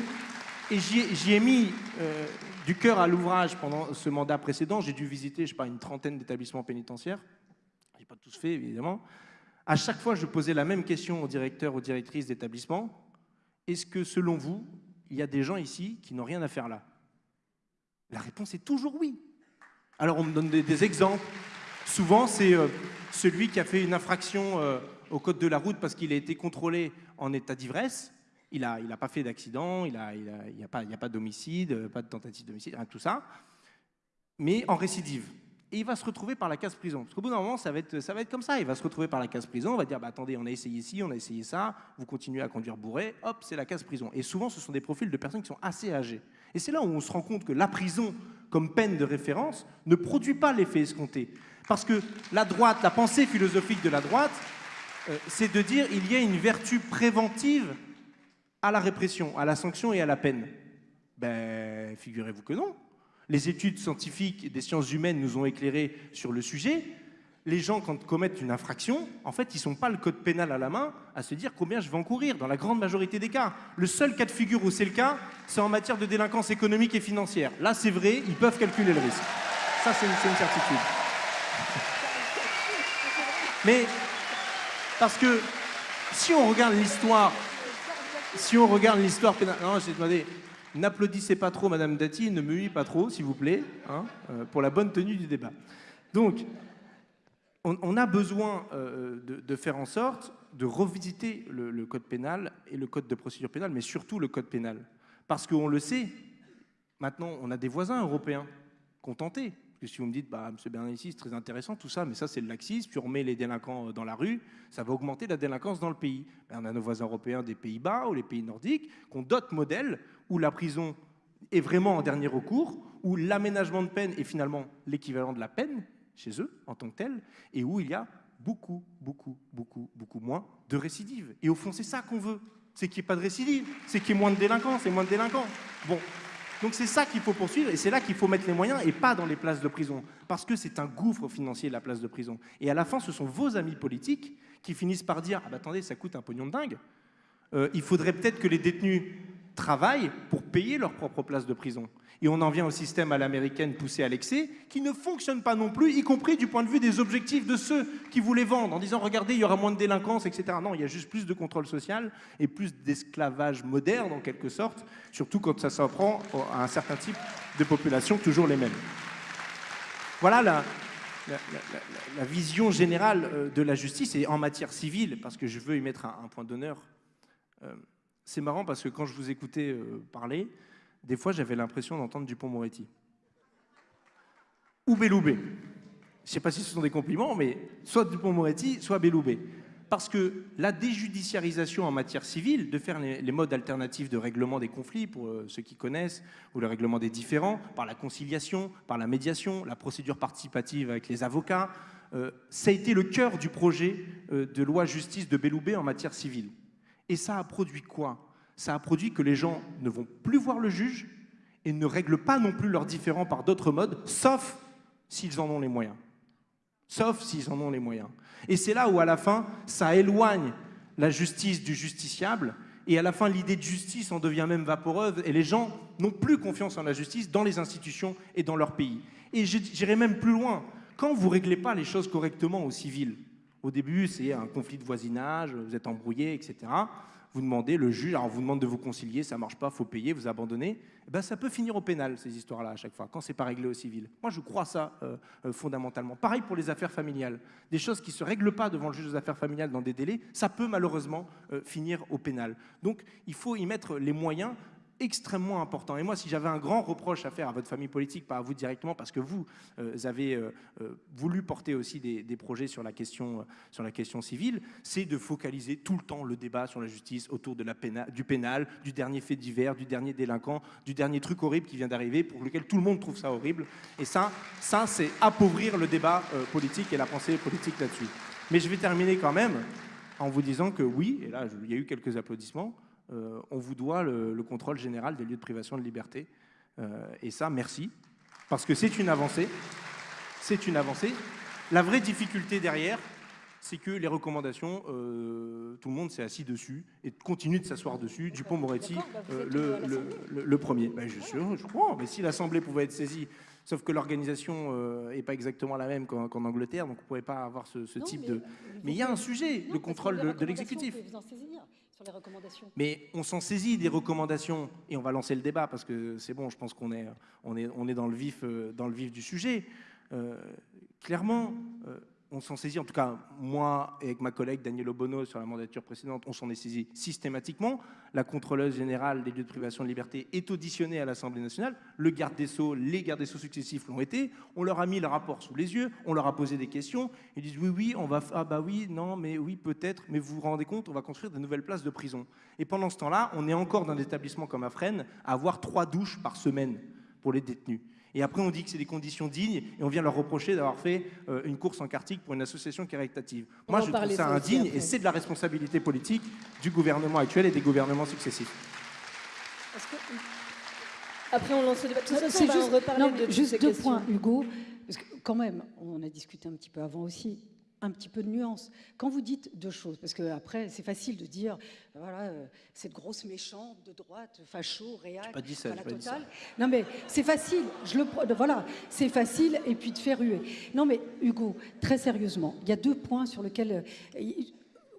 et j'y ai mis euh, du cœur à l'ouvrage pendant ce mandat précédent, j'ai dû visiter, je sais pas, une trentaine d'établissements pénitentiaires. Je n'ai pas tous fait, évidemment. À chaque fois, je posais la même question aux directeurs, aux directrices d'établissements. Est-ce que, selon vous, il y a des gens ici qui n'ont rien à faire là? La réponse est toujours oui. Alors, on me donne des, exemples. Souvent, c'est euh, celui qui a fait une infraction euh, au code de la route parce qu'il a été contrôlé en état d'ivresse. Il n'a pas fait d'accident, il n'y a, pas, d'homicide, pas de tentative d'homicide, de tout ça, mais en récidive. Et il va se retrouver par la case prison. Parce qu'au bout d'un moment, ça va, être, comme ça. Il va se retrouver par la case prison, on va dire bah, attendez, on a essayé ci, on a essayé ça, vous continuez à conduire bourré, hop, c'est la case prison. Et souvent, ce sont des profils de personnes qui sont assez âgées. Et c'est là où on se rend compte que la prison, comme peine de référence, ne produit pas l'effet escompté. Parce que la droite, la pensée philosophique de la droite, euh, c'est de dire il y a une vertu préventive à la répression, à la sanction et à la peine. Ben, figurez-vous que non. Les études scientifiques des sciences humaines nous ont éclairé sur le sujet. Les gens, quand commettent une infraction, en fait, ils ne sont pas le code pénal à la main à se dire combien je vais encourir, dans la grande majorité des cas. Le seul cas de figure où c'est le cas, c'est en matière de délinquance économique et financière. Là, c'est vrai, ils peuvent calculer le risque. Ça, c'est une, une certitude. Mais, parce que si on regarde l'histoire si on regarde l'histoire pénale... Non, j'ai demandé, n'applaudissez pas trop Madame Dati, ne me pas trop, s'il vous plaît, hein, euh, pour la bonne tenue du débat. Donc, on, a besoin euh, de, faire en sorte de revisiter le, code pénal et le code de procédure pénale, mais surtout le code pénal. Parce qu'on le sait, maintenant, on a des voisins européens tenté. Parce que si vous me dites, bah, M. Bernalicis, c'est très intéressant tout ça, mais ça c'est le laxisme, puis on remet les délinquants dans la rue, ça va augmenter la délinquance dans le pays. Ben, on a nos voisins européens des Pays-Bas ou les pays nordiques qui ont d'autres modèles où la prison est vraiment en dernier recours, où l'aménagement de peine est finalement l'équivalent de la peine chez eux en tant que tel, et où il y a beaucoup, beaucoup, beaucoup, beaucoup moins de récidives. Et au fond, c'est ça qu'on veut, c'est qu'il n'y ait pas de récidive, c'est qu'il y ait moins de délinquants, c'est moins de délinquants. Bon, donc c'est ça qu'il faut poursuivre et c'est là qu'il faut mettre les moyens et pas dans les places de prison. Parce que c'est un gouffre financier, la place de prison. Et à la fin, ce sont vos amis politiques qui finissent par dire ah bah attendez, ça coûte un pognon de dingue. Euh, il faudrait peut-être que les détenus travaillent pour payer leur propre place de prison. Et on en vient au système à l'américaine poussé à l'excès, qui ne fonctionne pas non plus, y compris du point de vue des objectifs de ceux qui voulaient vendre, en disant regardez, il y aura moins de délinquance, etc. Non, il y a juste plus de contrôle social et plus d'esclavage moderne, en quelque sorte, surtout quand ça s'en prend à un certain type de population, toujours les mêmes. Voilà la, vision générale euh, de la justice, et en matière civile, parce que je veux y mettre un, un point d'honneur. Euh, c'est marrant parce que quand je vous écoutais euh, parler, des fois j'avais l'impression d'entendre Dupont-Moretti. Ou Belloubet. Je ne sais pas si ce sont des compliments, mais soit Dupont-Moretti, soit Belloubet. Parce que la déjudiciarisation en matière civile, de faire les, modes alternatifs de règlement des conflits, pour euh, ceux qui connaissent, ou le règlement des différends, par la conciliation, par la médiation, la procédure participative avec les avocats, euh, ça a été le cœur du projet euh, de loi justice de Belloubet en matière civile. Et ça a produit quoi? Ça a produit que les gens ne vont plus voir le juge et ne règlent pas non plus leurs différends par d'autres modes, sauf s'ils en ont les moyens. Sauf s'ils en ont les moyens. Et c'est là où, à la fin, ça éloigne la justice du justiciable. Et à la fin, l'idée de justice en devient même vaporeuse. Et les gens n'ont plus confiance en la justice dans les institutions et dans leur pays. Et j'irai même plus loin. Quand vous ne réglez pas les choses correctement au civil, au début, c'est un conflit de voisinage, vous êtes embrouillé, etc. Vous demandez, le juge alors vous demande de vous concilier, ça ne marche pas, faut payer, vous abandonnez. Eh ben, ça peut finir au pénal, ces histoires-là, à chaque fois, quand ce n'est pas réglé au civil. Moi, je crois ça euh, euh, fondamentalement. Pareil pour les affaires familiales. Des choses qui ne se règlent pas devant le juge des affaires familiales dans des délais, ça peut malheureusement euh, finir au pénal. Donc, il faut y mettre les moyens extrêmement important. Et moi, si j'avais un grand reproche à faire à votre famille politique, pas à vous directement, parce que vous, euh, avez euh, euh, voulu porter aussi des, projets sur la question, sur la question civile, c'est de focaliser tout le temps le débat sur la justice autour de la du pénal, du dernier fait divers, du dernier délinquant, du dernier truc horrible qui vient d'arriver, pour lequel tout le monde trouve ça horrible. Et ça, ça c'est appauvrir le débat politique et la pensée politique là-dessus. Mais je vais terminer quand même en vous disant que oui, et là, il y a eu quelques applaudissements, on vous doit le, contrôle général des lieux de privation de liberté. Euh, et ça, merci, parce que c'est une avancée. C'est une avancée. La vraie difficulté derrière, c'est que les recommandations, euh, tout le monde s'est assis dessus et continue de s'asseoir dessus. Dupont-Moretti, bah, le, premier. Ben, je, je, crois, mais si l'Assemblée pouvait être saisie, sauf que l'organisation n'est pas exactement la même qu'en Angleterre, donc on ne pourrait pas avoir ce, type de... Mais il y a un sujet, le contrôle de, de l'exécutif Mais on s'en saisit des recommandations et on va lancer le débat parce que c'est bon, je pense qu'on est, on est, on est dans, le vif, euh, dans le vif du sujet. Euh, clairement, euh, on s'en saisit, en tout cas moi et avec ma collègue Daniel Obono sur la mandature précédente, on s'en est saisi systématiquement. La contrôleuse générale des lieux de privation de liberté est auditionnée à l'Assemblée nationale. Le garde des Sceaux, les gardes des Sceaux successifs l'ont été. On leur a mis le rapport sous les yeux, on leur a posé des questions. Ils disent oui, oui, on va, ah bah oui, non, mais oui, peut-être, mais vous vous rendez compte, on va construire de nouvelles places de prison. Et pendant ce temps-là, on est encore dans des établissements comme Afren à avoir trois douches par semaine pour les détenus. Et après, on dit que c'est des conditions dignes et on vient leur reprocher d'avoir fait euh, une course en karting pour une association caritative. Moi, je trouve ça indigne et c'est de la responsabilité politique du gouvernement actuel et des gouvernements successifs. Après, on lance le débat. C'est juste, juste deux points, Hugo. Parce que quand même, on a discuté un petit peu avant aussi un petit peu de nuance. Quand vous dites deux choses, parce qu'après, c'est facile de dire, voilà, euh, cette grosse méchante de droite, facho, réac, pas dit ça, la totale. Non, mais c'est facile, je le, voilà, c'est facile, et puis de faire ruer. Non, mais Hugo, très sérieusement, il y a deux points sur lesquels, euh,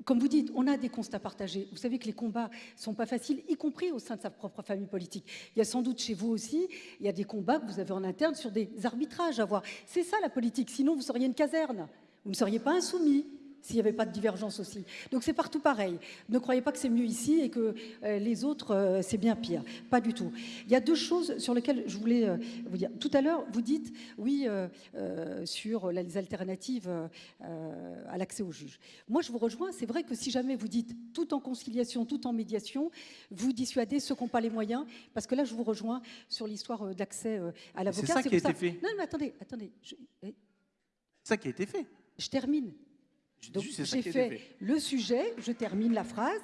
comme vous dites, on a des constats partagés. Vous savez que les combats sont pas faciles, y compris au sein de sa propre famille politique. Il y a sans doute chez vous aussi, il y a des combats que vous avez en interne sur des arbitrages à voir. C'est ça la politique, sinon vous seriez une caserne. Vous ne seriez pas insoumis s'il n'y avait pas de divergence aussi. Donc c'est partout pareil. Ne croyez pas que c'est mieux ici et que euh, les autres, euh, c'est bien pire. Pas du tout. Il y a deux choses sur lesquelles je voulais euh, vous dire. Tout à l'heure, vous dites, oui, sur les alternatives à l'accès au juge. Moi, je vous rejoins. C'est vrai que si jamais vous dites tout en conciliation, tout en médiation, vous dissuadez ceux qui n'ont pas les moyens. Parce que là, je vous rejoins sur l'histoire d'accès à l'avocat. C'est ça qui a été fait. Non, mais attendez, attendez. C'est ça qui a été fait. Je termine. Donc j'ai fait, le sujet, je termine la phrase.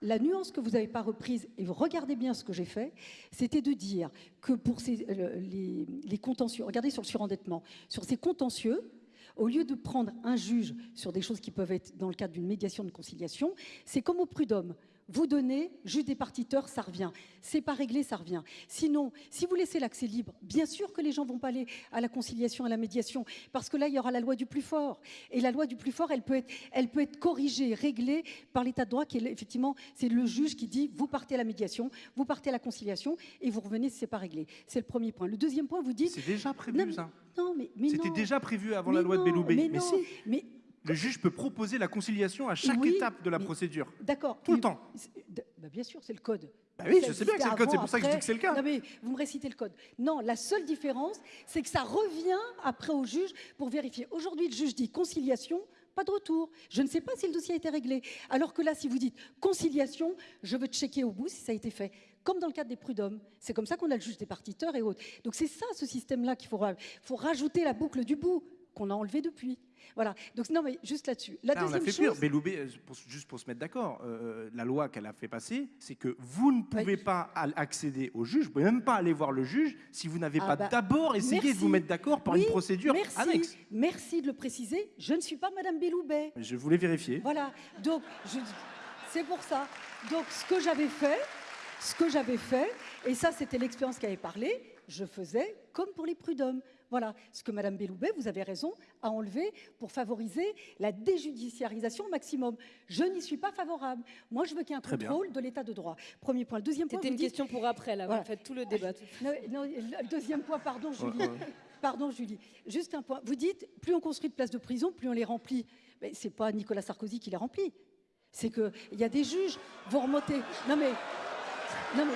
La nuance que vous n'avez pas reprise, et vous regardez bien ce que j'ai fait, c'était de dire que pour ces, euh, les, les, contentieux, regardez sur le surendettement, sur ces contentieux, au lieu de prendre un juge sur des choses qui peuvent être dans le cadre d'une médiation de conciliation, c'est comme au prud'homme vous donnez, juste des partiteurs, ça revient. C'est pas réglé, ça revient. Sinon, si vous laissez l'accès libre, bien sûr que les gens vont pas aller à la conciliation, à la médiation, parce que là, il y aura la loi du plus fort. Et la loi du plus fort, elle peut être, elle peut être corrigée, réglée par l'état de droit, qui est effectivement, c'est le juge qui dit, vous partez à la médiation, vous partez à la conciliation, et vous revenez si c'est pas réglé. C'est le premier point. Le deuxième point, vous dites... C'est déjà prévu, ça Non, mais, mais C'était déjà prévu avant la loi de Belloubet. Mais, non, mais le juge peut proposer la conciliation à chaque étape de la procédure. D'accord. Tout le temps. Bah, bien sûr, c'est le code. Bah oui, je sais bien que c'est le code, c'est pour ça que je dis que c'est le cas. Non, mais vous me récitez le code. Non, la seule différence, c'est que ça revient après au juge pour vérifier. Aujourd'hui, le juge dit conciliation, pas de retour. Je ne sais pas si le dossier a été réglé. Alors que là, si vous dites conciliation, je veux checker au bout si ça a été fait. Comme dans le cadre des prud'hommes. C'est comme ça qu'on a le juge des partiteurs et autres. Donc c'est ça, ce système-là qu'il faut, faut rajouter la boucle du bout qu'on a enlevé depuis. Voilà. Donc non, mais juste là-dessus. La ah, on a fait chose... pire. Euh, juste pour se mettre d'accord, euh, euh, la loi qu'elle a fait passer, c'est que vous ne pouvez pas accéder au juge, vous pouvez même pas aller voir le juge si vous n'avez ah pas bah, d'abord essayé de vous mettre d'accord par une procédure merci, annexe. Merci de le préciser. Je ne suis pas Madame Belloubet. Je voulais vérifier. Voilà. Donc c'est pour ça. Donc ce que j'avais fait, ce que j'avais fait, et ça c'était l'expérience qui avait parlé, je faisais comme pour les prud'hommes. Voilà ce que Madame Belloubet, vous avez raison, a enlevé pour favoriser la déjudiciarisation au maximum. Je n'y suis pas favorable. Moi, je veux qu'il y ait un contrôle de l'état de droit. Premier point. Le deuxième point. C'était une question pour après, là. Voilà. fait tout le débat. Non, deuxième point, pardon, Julie. Pardon, Julie. Juste un point. Vous dites, plus on construit de places de prison, plus on les remplit. Mais c'est pas Nicolas Sarkozy qui les remplit. C'est qu'il y a des juges, vous remontez. Non mais Non, mais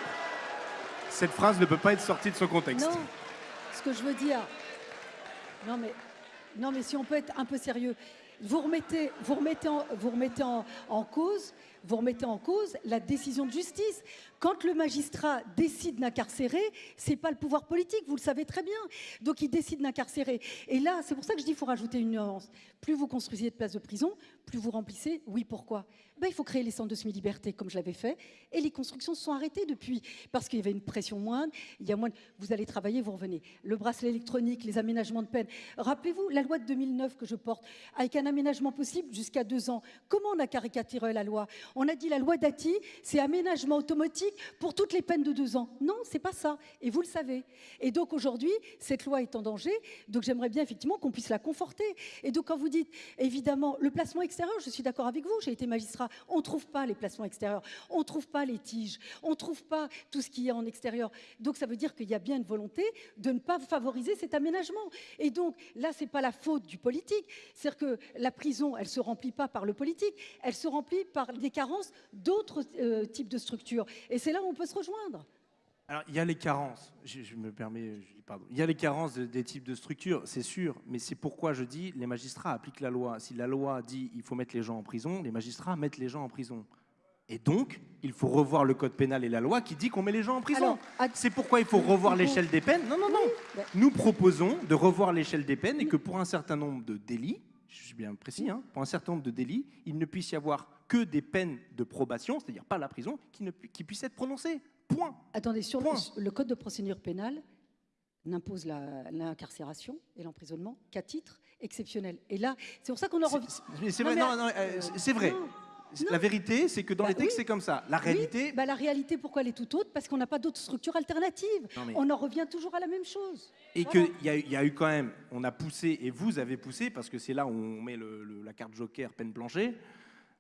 Cette phrase ne peut pas être sortie de son contexte. Non, ce que je veux dire. Non mais, non mais si on peut être un peu sérieux, vous remettez, vous remettez, en, vous remettez en, en cause, vous remettez en cause la décision de justice. Quand le magistrat décide d'incarcérer, c'est pas le pouvoir politique, vous le savez très bien. Donc il décide d'incarcérer. Et là, c'est pour ça que je dis qu'il faut rajouter une nuance. Plus vous construisez de places de prison, plus vous remplissez. Oui, pourquoi? Ben, Il faut créer les centres de semi-liberté comme je l'avais fait. Et les constructions se sont arrêtées depuis. Parce qu'il y avait une pression moindre. Il y a moins de... Vous allez travailler, vous revenez. Le bracelet électronique, les aménagements de peine. Rappelez-vous, la loi de 2009 que je porte, avec un aménagement possible jusqu'à deux ans. Comment on a caricaturé la loi? On a dit la loi Dati, c'est aménagement automatique pour toutes les peines de deux ans. Non, c'est pas ça. Et vous le savez. Et donc aujourd'hui, cette loi est en danger. Donc j'aimerais bien effectivement qu'on puisse la conforter. Et donc quand vous dites, évidemment, le placement extérieur, je suis d'accord avec vous, j'ai été magistrat, on ne trouve pas les placements extérieurs, on ne trouve pas les tiges, on ne trouve pas tout ce qui est en extérieur. Donc ça veut dire qu'il y a bien une volonté de ne pas favoriser cet aménagement. Et donc là, c'est pas la faute du politique. C'est-à-dire que la prison, elle se remplit pas par le politique, elle se remplit par des carences d'autres euh, types de structures. Et c'est là où on peut se rejoindre. Alors, il y a les carences, je, je me permets, je pardon. Il y a les carences de- des types de structures, c'est sûr, mais c'est pourquoi je dis les magistrats appliquent la loi. Si la loi dit il faut mettre les gens en prison, les magistrats mettent les gens en prison. Et donc, il faut revoir le code pénal et la loi qui dit qu'on met les gens en prison. C'est pourquoi il faut revoir l'échelle des peines. Non, non, non. Nous proposons de revoir l'échelle des peines et que pour un certain nombre de délits, je suis bien précis, hein, pour un certain nombre de délits, il ne puisse y avoir que des peines de probation, c'est-à-dire pas la prison, qui, ne pu- qui puissent être prononcées. Point. Attendez, sur Point. le, le code de procédure pénale n'impose l'incarcération et l'emprisonnement qu'à titre exceptionnel. Et là, c'est pour ça qu'on en revient. C'est- vrai, mais- non, non, euh, c'est- c'est vrai. Non, C'est- non. La vérité, c'est que dans Bah les textes, oui. c'est comme ça. La réalité, Oui, bah, la réalité, pourquoi elle est tout autre? Parce qu'on n'a pas d'autres structures alternatives. Mais- On en revient toujours à la même chose. et Voilà. qu'il y, a eu- il y a eu quand même, on a poussé, et vous avez poussé, parce que c'est là où on met le- le- la carte joker, peine plancher.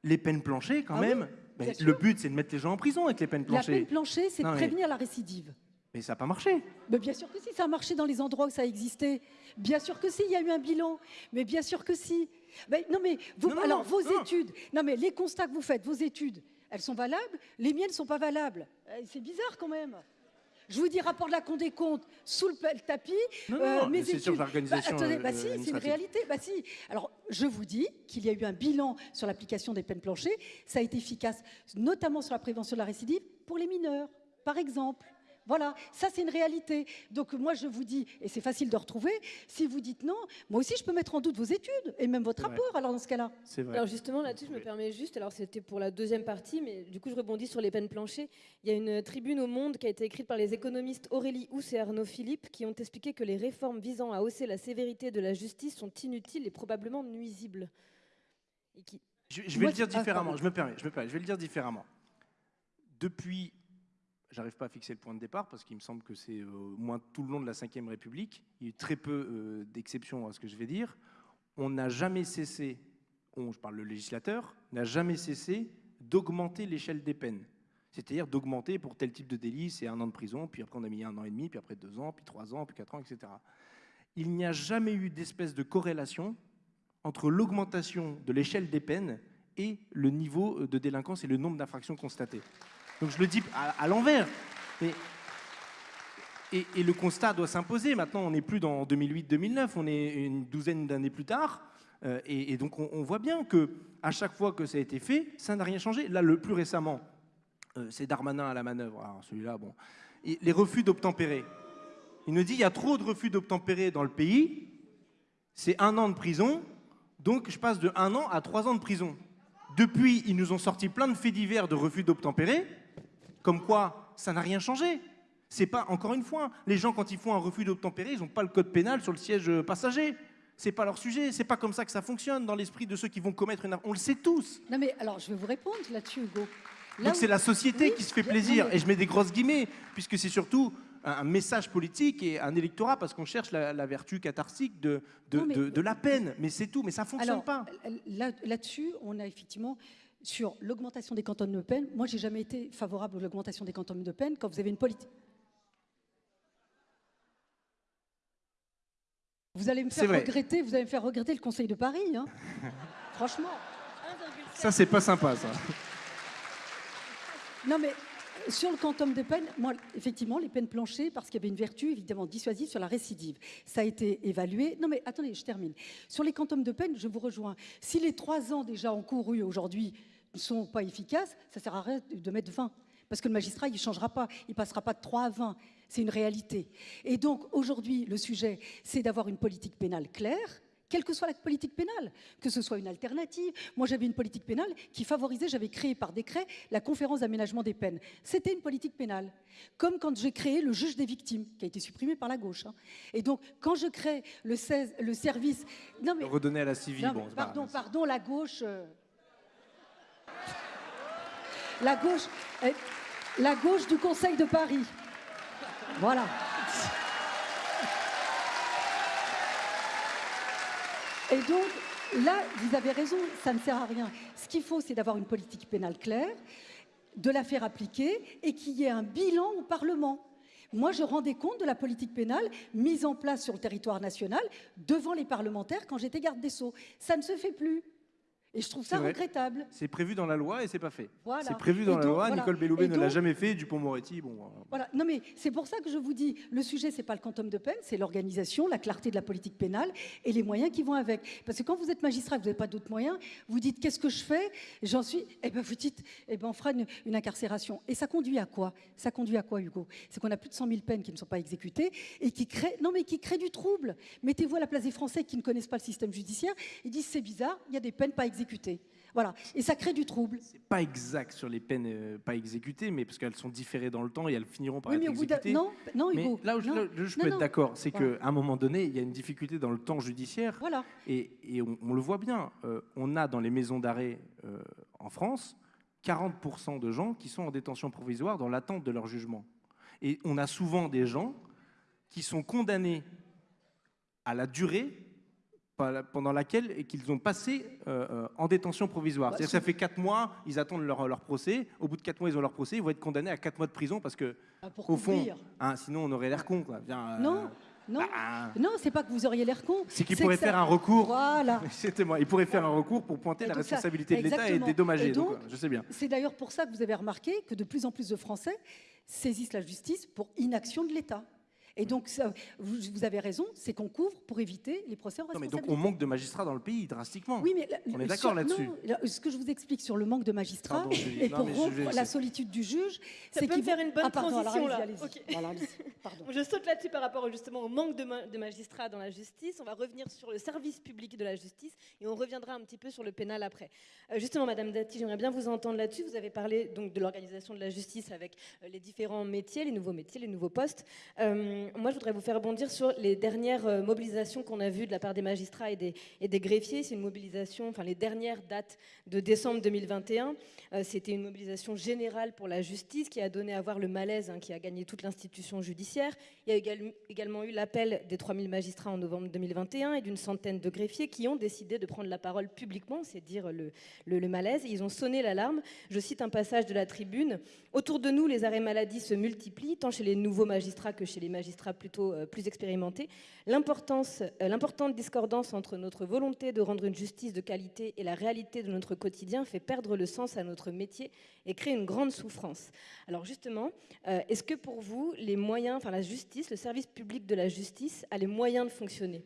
Les peines planchées, quand Ah même, le but, c'est de mettre les gens en prison avec les peines La planchées. peine planchée, c'est de mais- prévenir la récidive. Mais ça n'a pas marché. Mais bien sûr que si, ça a marché dans les endroits où ça existait. Bien sûr que si, il y a eu un bilan. Mais bien sûr que si. Ben, non, mais vous, Non, non, alors non, vos non. études, non mais les constats que vous faites, vos études, elles sont valables. Les miennes ne sont pas valables. Euh, C'est bizarre quand même. Je vous dis rapport de la Cour des comptes sous le, tapis. Non, euh, non, c'est sur l'organisation, Bah, attendez, euh, bah si, c'est une réalité. Bah si. Alors je vous dis qu'il y a eu un bilan sur l'application des peines planchées. Ça a été efficace, notamment sur la prévention de la récidive pour les mineurs, par exemple. Voilà, ça c'est une réalité. Donc moi je vous dis, et c'est facile de retrouver, si vous dites non, moi aussi je peux mettre en doute vos études et même votre rapport alors dans ce cas-là. Alors justement, là-dessus, je me permets juste, alors c'était pour la deuxième partie, mais du coup, je rebondis sur les peines planchées. Il y a une tribune au Monde qui a été écrite par les économistes Aurélie Housse et Arnaud Philippe qui ont expliqué que les réformes visant à hausser la sévérité de la justice sont inutiles et probablement nuisibles. Et qui... Je, je vais Moi, le dire ah, différemment, je me permets, je me permets, je vais le dire différemment. Depuis, j'arrive pas à fixer le point de départ parce qu'il me semble que c'est euh, au moins tout le long de la Ve République, il y a eu très peu euh, d'exceptions à ce que je vais dire, on n'a jamais cessé, on, je parle le législateur, n'a jamais cessé d'augmenter l'échelle des peines. C'est-à-dire d'augmenter pour tel type de délit, c'est un an de prison, puis après on a mis un an et demi, puis après deux ans, puis trois ans, puis quatre ans, etc. Il n'y a jamais eu d'espèce de corrélation entre l'augmentation de l'échelle des peines et le niveau euh, de délinquance et le nombre d'infractions constatées. Donc je le dis à, l'envers. Et, le constat doit s'imposer. Maintenant, on n'est plus dans 2008-2009, on est une douzaine d'années plus tard. Euh, et, donc on, voit bien que à chaque fois que ça a été fait, ça n'a rien changé. Là, le plus récemment, euh, c'est Darmanin à la manœuvre. Alors celui-là, bon. Les refus d'obtempérer. Il nous dit il y a trop de refus d'obtempérer dans le pays. C'est un an de prison. Donc je passe de un an à trois ans de prison. Depuis, ils nous ont sorti plein de faits divers de refus d'obtempérer, comme quoi ça n'a rien changé. C'est pas, encore une fois, les gens quand ils font un refus d'obtempérer, ils n'ont pas le code pénal sur le siège euh, passager. C'est pas leur sujet, c'est pas comme ça que ça fonctionne dans l'esprit de ceux qui vont commettre une. On le sait tous. Non mais alors je vais vous répondre là-dessus Hugo. Là Donc où- c'est la société Oui, qui se fait non, plaisir, mais- et je mets des grosses guillemets, puisque c'est surtout un, message politique et un électorat, parce qu'on cherche la, la vertu cathartique de, de, Non, mais- de- de la peine. Mais c'est tout, mais ça fonctionne Alors, pas. là- là-dessus, on a effectivement sur l'augmentation des cantons de peine. Moi, j'ai jamais été favorable à l'augmentation des cantons de peine quand vous avez une politique. Vous allez me faire regretter, vous allez me faire regretter le Conseil de Paris, hein. Franchement. Ça, c'est pas sympa, ça. Non mais sur le quantum de peine, moi, effectivement, les peines planchées, parce qu'il y avait une vertu évidemment dissuasive sur la récidive. Ça a été évalué. Non, mais attendez, je termine. Sur les quantums de peine, je vous rejoins. Si les trois ans déjà encourus aujourd'hui sont pas efficaces, ça sert à rien de mettre 20. Parce que le magistrat, il ne changera pas. Il ne passera pas de 3 à 20. C'est une réalité. Et donc, aujourd'hui, le sujet, c'est d'avoir une politique pénale claire, quelle que soit la politique pénale, que ce soit une alternative. Moi, j'avais une politique pénale qui favorisait, j'avais créé par décret la conférence d'aménagement des peines. C'était une politique pénale. Comme quand j'ai créé le juge des victimes, qui a été supprimé par la gauche. hein. Et donc, quand je crée le, 16 le service... Non, mais, Redonner à la civile, bon, pardon, pardon, la gauche... euh, La gauche... euh, La gauche du Conseil de Paris. Voilà. Et donc, là, vous avez raison, ça ne sert à rien. Ce qu'il faut, c'est d'avoir une politique pénale claire, de la faire appliquer et qu'il y ait un bilan au Parlement. Moi, je rendais compte de la politique pénale mise en place sur le territoire national devant les parlementaires quand j'étais garde des Sceaux. Ça ne se fait plus. Et je trouve ça vrai. regrettable. C'est prévu dans la loi et c'est pas fait. Voilà. C'est prévu dans la loi. voilà. Nicole Belloubet Et ne l'a jamais fait. Dupont-Moretti, bon. euh, Voilà. Non, mais c'est pour ça que je vous dis, le sujet, c'est pas le quantum de peine, c'est l'organisation, la clarté de la politique pénale et les moyens qui vont avec. Parce que quand vous êtes magistrat, que vous n'avez pas d'autres moyens, vous dites qu'est-ce que je fais? J'en suis. Eh ben, vous dites, eh ben, on fera une, une incarcération. Et ça conduit à quoi? Ça conduit à quoi, Hugo? C'est qu'on a plus de 100 000 peines qui ne sont pas exécutées et qui créent, non, mais qui créent du trouble. Mettez-vous à la place des Français qui ne connaissent pas le système judiciaire. Ils disent c'est bizarre, il y a des peines pas exécutées. Voilà. Et ça crée du trouble. C'est pas exact sur les peines euh, pas exécutées, mais parce qu'elles sont différées dans le temps et elles finiront par Oui, être au bout exécutées. Non, non, Mais Hugo. là où je, non. là où je Non, peux non. être d'accord, c'est Voilà. qu'à un moment donné, il y a une difficulté dans le temps judiciaire. Voilà. Et, et on, on le voit bien, euh, on a dans les maisons d'arrêt euh, en France 40% de gens qui sont en détention provisoire dans l'attente de leur jugement. Et on a souvent des gens qui sont condamnés à la durée pendant laquelle qu'ils ont passé euh, euh, en détention provisoire. C'est-à-dire que ça fait 4 mois, ils attendent leur, leur procès. Au bout de 4 mois, ils ont leur procès. Ils vont être condamnés à 4 mois de prison parce que, Ah, pour au fond, hein, sinon on aurait l'air con. Quoi. Bien, euh, Non, non. bah, Non, c'est pas que vous auriez l'air con. c'est qu'ils pourraient ça- faire un recours. Voilà. C'était-moi. Il pourrait faire un recours pour pointer la ça. responsabilité de l'État et dédommager. Et Donc, donc, je sais bien. C'est d'ailleurs pour ça que vous avez remarqué que de plus en plus de Français saisissent la justice pour inaction de l'État. Et donc, ça- vous, vous avez raison, c'est qu'on couvre pour éviter les procès en Non, mais donc on manque de magistrats dans le pays drastiquement. Oui, mais la- On est d'accord là-dessus. ce que je vous explique sur le manque de magistrats Pardon, et Non, pour rompre vais la solitude du juge, Ça c'est qu'il faire une bonne ah, pardon, transition, là. Voilà. Pardon. Je saute là-dessus par rapport justement au manque de, ma- de magistrats dans la justice. On va revenir sur le service public de la justice et on reviendra un petit peu sur le pénal après. Euh, justement, Madame Dati, j'aimerais bien vous entendre là-dessus. Vous avez parlé donc de l'organisation de la justice avec euh, les différents métiers, les nouveaux métiers, les nouveaux postes. Euh, moi, je voudrais vous faire rebondir sur les dernières euh, mobilisations qu'on a vues de la part des magistrats et des, greffiers. C'est une mobilisation, enfin les dernières dates de décembre 2021. Euh, C'était une mobilisation générale pour la justice qui a donné à voir le malaise hein, qui a gagné toute l'institution judiciaire. Il y a égal- également eu l'appel des 3000 magistrats en novembre 2021 et d'une centaine de greffiers qui ont décidé de prendre la parole publiquement, c'est dire le malaise. Ils ont sonné l'alarme. Je cite un passage de la tribune. Autour de nous, les arrêts maladie se multiplient, tant chez les nouveaux magistrats que chez les magistrats plutôt euh, plus expérimentés. Euh, L'importante discordance entre notre volonté de rendre une justice de qualité et la réalité de notre quotidien fait perdre le sens à notre métier et crée une grande souffrance. Alors justement, euh, est-ce que pour vous, les moyens, enfin la justice, le service public de la justice a les moyens de fonctionner?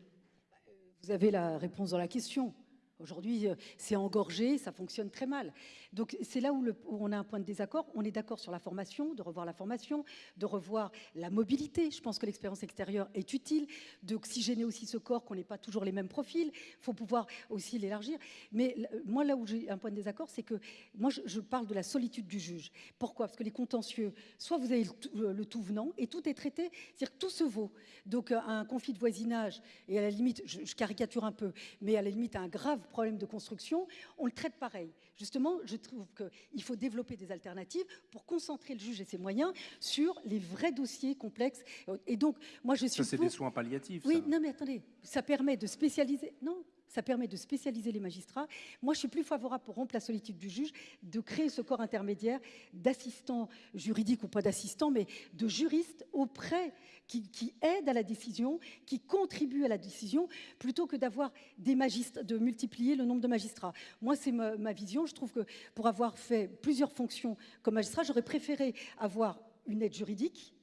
Vous avez la réponse dans la question. Aujourd'hui, c'est engorgé, ça fonctionne très mal. Donc c'est là où, on a un point de désaccord. On est d'accord sur la formation, de revoir la formation, de revoir la mobilité. Je pense que l'expérience extérieure est utile, d'oxygéner aussi ce corps, qu'on n'ait pas toujours les mêmes profils. Il faut pouvoir aussi l'élargir. Mais moi, là où j'ai un point de désaccord, c'est que moi, je, parle de la solitude du juge. Pourquoi? Parce que les contentieux, soit vous avez le tout, euh, le tout venant et tout est traité, c'est-à-dire que tout se vaut. Donc euh, un conflit de voisinage, et à la limite, je, je caricature un peu, mais à la limite un grave problème de construction, on le traite pareil. Justement, je trouve qu'il faut développer des alternatives pour concentrer le juge et ses moyens sur les vrais dossiers complexes. Et donc, moi, je suis Ça, c'est pour- des soins palliatifs. oui, ça. non, mais attendez, ça permet de spécialiser. Non, ça permet de spécialiser les magistrats. Moi, je suis plus favorable pour rompre la solitude du juge, de créer ce corps intermédiaire d'assistants juridiques ou pas d'assistants, mais de juristes auprès qui, aident à la décision, qui contribuent à la décision, plutôt que d'avoir des magistrats, de multiplier le nombre de magistrats. Moi, c'est ma vision. Je trouve que pour avoir fait plusieurs fonctions comme magistrat, j'aurais préféré avoir une aide juridique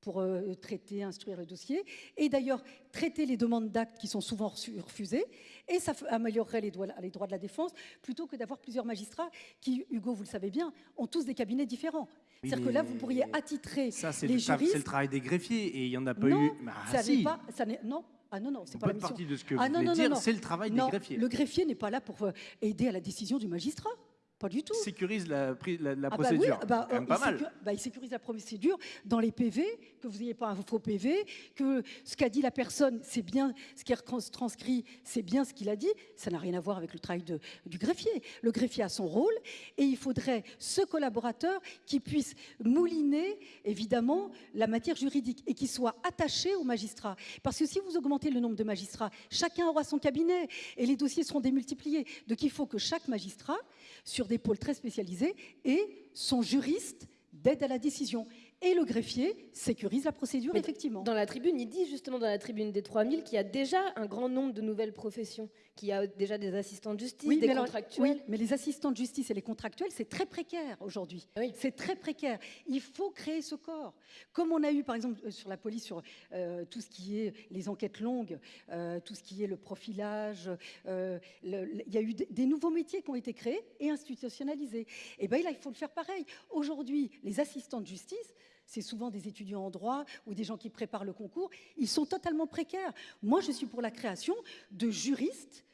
pour euh, traiter, instruire le dossier, et d'ailleurs traiter les demandes d'actes qui sont souvent refusées, et ça améliorerait les droits, les droits de la défense, plutôt que d'avoir plusieurs magistrats qui, Hugo, vous le savez bien, ont tous des cabinets différents. Oui, C'est-à-dire que là, vous pourriez attitrer ça, les le, juristes... C'est le travail des greffiers, et il n'y en a pas non, eu... Bah, ça si. n'est pas... Ça non, ah non, non, c'est pas la mission. partie de ce que ah, non, non, dire, c'est le travail des greffiers. Le greffier n'est pas là pour euh, aider à la décision du magistrat. Pas du tout. sécurise la, la, la Ah bah procédure. oui, bah, euh, pas il, mal. bah, il sécurise la procédure dans les PV, que vous n'ayez pas un faux PV, que ce qu'a dit la personne, c'est bien ce qui est trans- transcrit, c'est bien ce qu'il a dit. Ça n'a rien à voir avec le travail de- du greffier. Le greffier a son rôle et il faudrait ce collaborateur qui puisse mouliner, évidemment, la matière juridique et qui soit attaché au magistrat. Parce que si vous augmentez le nombre de magistrats, chacun aura son cabinet et les dossiers seront démultipliés. Donc il faut que chaque magistrat, sur des pôles très spécialisés, ait son juriste d'aide à la décision. Et le greffier sécurise la procédure, Mais effectivement. Dans la tribune, il dit justement dans la tribune des 3000 qu'il y a déjà un grand nombre de nouvelles professions, qu'il y a déjà des assistants de justice, des mais alors- contractuels. oui, mais les assistants de justice et les contractuels, c'est très précaire aujourd'hui. Oui. C'est très précaire. Il faut créer ce corps. Comme on a eu, par exemple, euh, sur la police, sur euh, tout ce qui est les enquêtes longues, euh, tout ce qui est le profilage, euh, le- le- il y a eu des, des nouveaux métiers qui ont été créés et institutionnalisés. Et bien là, il faut le faire pareil. Aujourd'hui, les assistants de justice, c'est souvent des étudiants en droit ou des gens qui préparent le concours, ils sont totalement précaires. Moi, je suis pour la création de juristes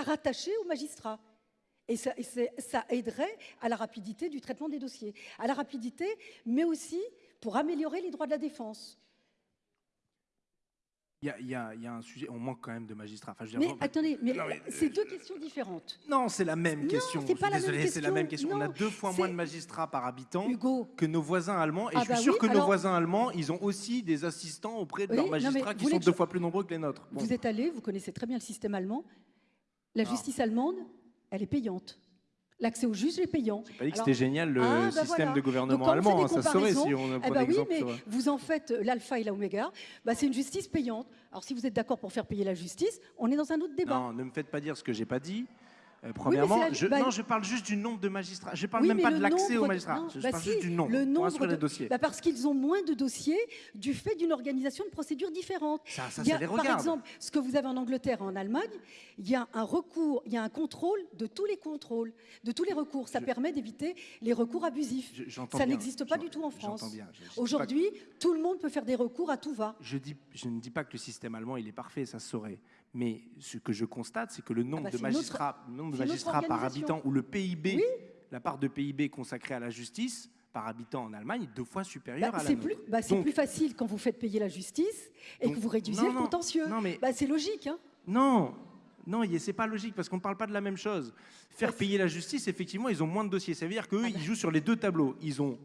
à rattacher aux magistrats. Et ça, et c'est- ça aiderait à la rapidité du traitement des dossiers, à la rapidité, mais aussi pour améliorer les droits de la défense. Il y, a, il y a- il y a un sujet, on manque quand même de magistrats. Enfin, je veux Mais dire, attendez, mais Non, mais, c'est deux questions différentes. Non, c'est la même Non, question. c'est pas suis la même désolé, c'est la question. même question. On a deux fois moins de magistrats par habitant Hugo, que nos voisins allemands. Et Ah je suis bah sûr oui, que nos voisins allemands, ils ont aussi des assistants auprès de Oui, leurs magistrats qui sont deux je- fois plus nombreux que les nôtres. Bon. vous êtes allé, vous connaissez très bien le système allemand. La Non. justice allemande, elle est payante. L'accès au juge est payant. J'ai pas dit que c'était génial le Ah, bah système voilà. de gouvernement allemand. hein, ça saurait si on Eh ben oui, exemple mais vous en faites l'alpha et l'oméga. Bah, c'est une justice payante. Alors si vous êtes d'accord pour faire payer la justice, on est dans un autre débat. Non, ne me faites pas dire ce que j'ai pas dit. Euh, premièrement, la- je, bah- non, je parle juste du nombre de magistrats. Je parle Oui, même pas de l'accès nombre aux magistrats. non, je bah parle si, juste du nombre. le nombre de- les dossiers. Bah, parce qu'ils ont moins de dossiers du fait d'une organisation de procédures différentes. ça, ça, ça les par regarde. exemple, ce que vous avez en Angleterre et en Allemagne, il y a un recours, il y a un contrôle de tous les contrôles, de tous les recours. Ça Je- permet d'éviter les recours abusifs. Je- Ça n'existe pas du tout en France. Aujourd'hui, tout le monde peut faire des recours à tout va. Je, dis, je ne dis pas que le système allemand il est parfait, ça se saurait. Mais ce que je constate, c'est que le nombre bah, de magistrats, le nombre de magistrats par habitant ou le PIB, Oui. la part de PIB consacrée à la justice par habitant en Allemagne est deux fois supérieure Bah, à la c'est nôtre. bah, c'est plus facile quand vous faites payer la justice et Donc, que vous réduisez non, le contentieux. non, mais- c'est logique. Hein Non, non, c'est pas logique parce qu'on ne parle pas de la même chose. Faire payer la justice, effectivement, ils ont moins de dossiers. Ça veut dire qu'eux, Ah ils jouent sur les deux tableaux. Ils ont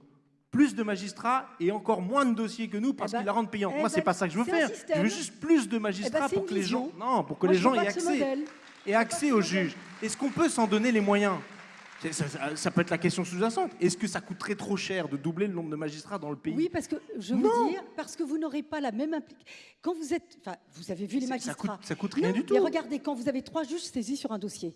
plus de magistrats et encore moins de dossiers que nous parce Eh bah, qu'ils la rendent payante. eh Moi, c'est bah, pas ça que je veux c'est faire. Je veux juste plus de Eh magistrats bah, c'est pour que les gens, non, pour que Moi, les gens aient accès et accès au juge. Est-ce qu'on peut s'en donner les moyens? C'est- ça, ça- ça peut être la question sous-jacente. Est-ce que ça coûterait trop cher de doubler le nombre de magistrats dans le pays? Oui, parce que je veux Non. dire, parce que vous n'aurez pas la même implication. Quand vous êtes, enfin, vous avez vu les C'est- magistrats. ça coûte, ça coûte rien Non, du tout. Mais regardez, quand vous avez trois juges saisis sur un dossier,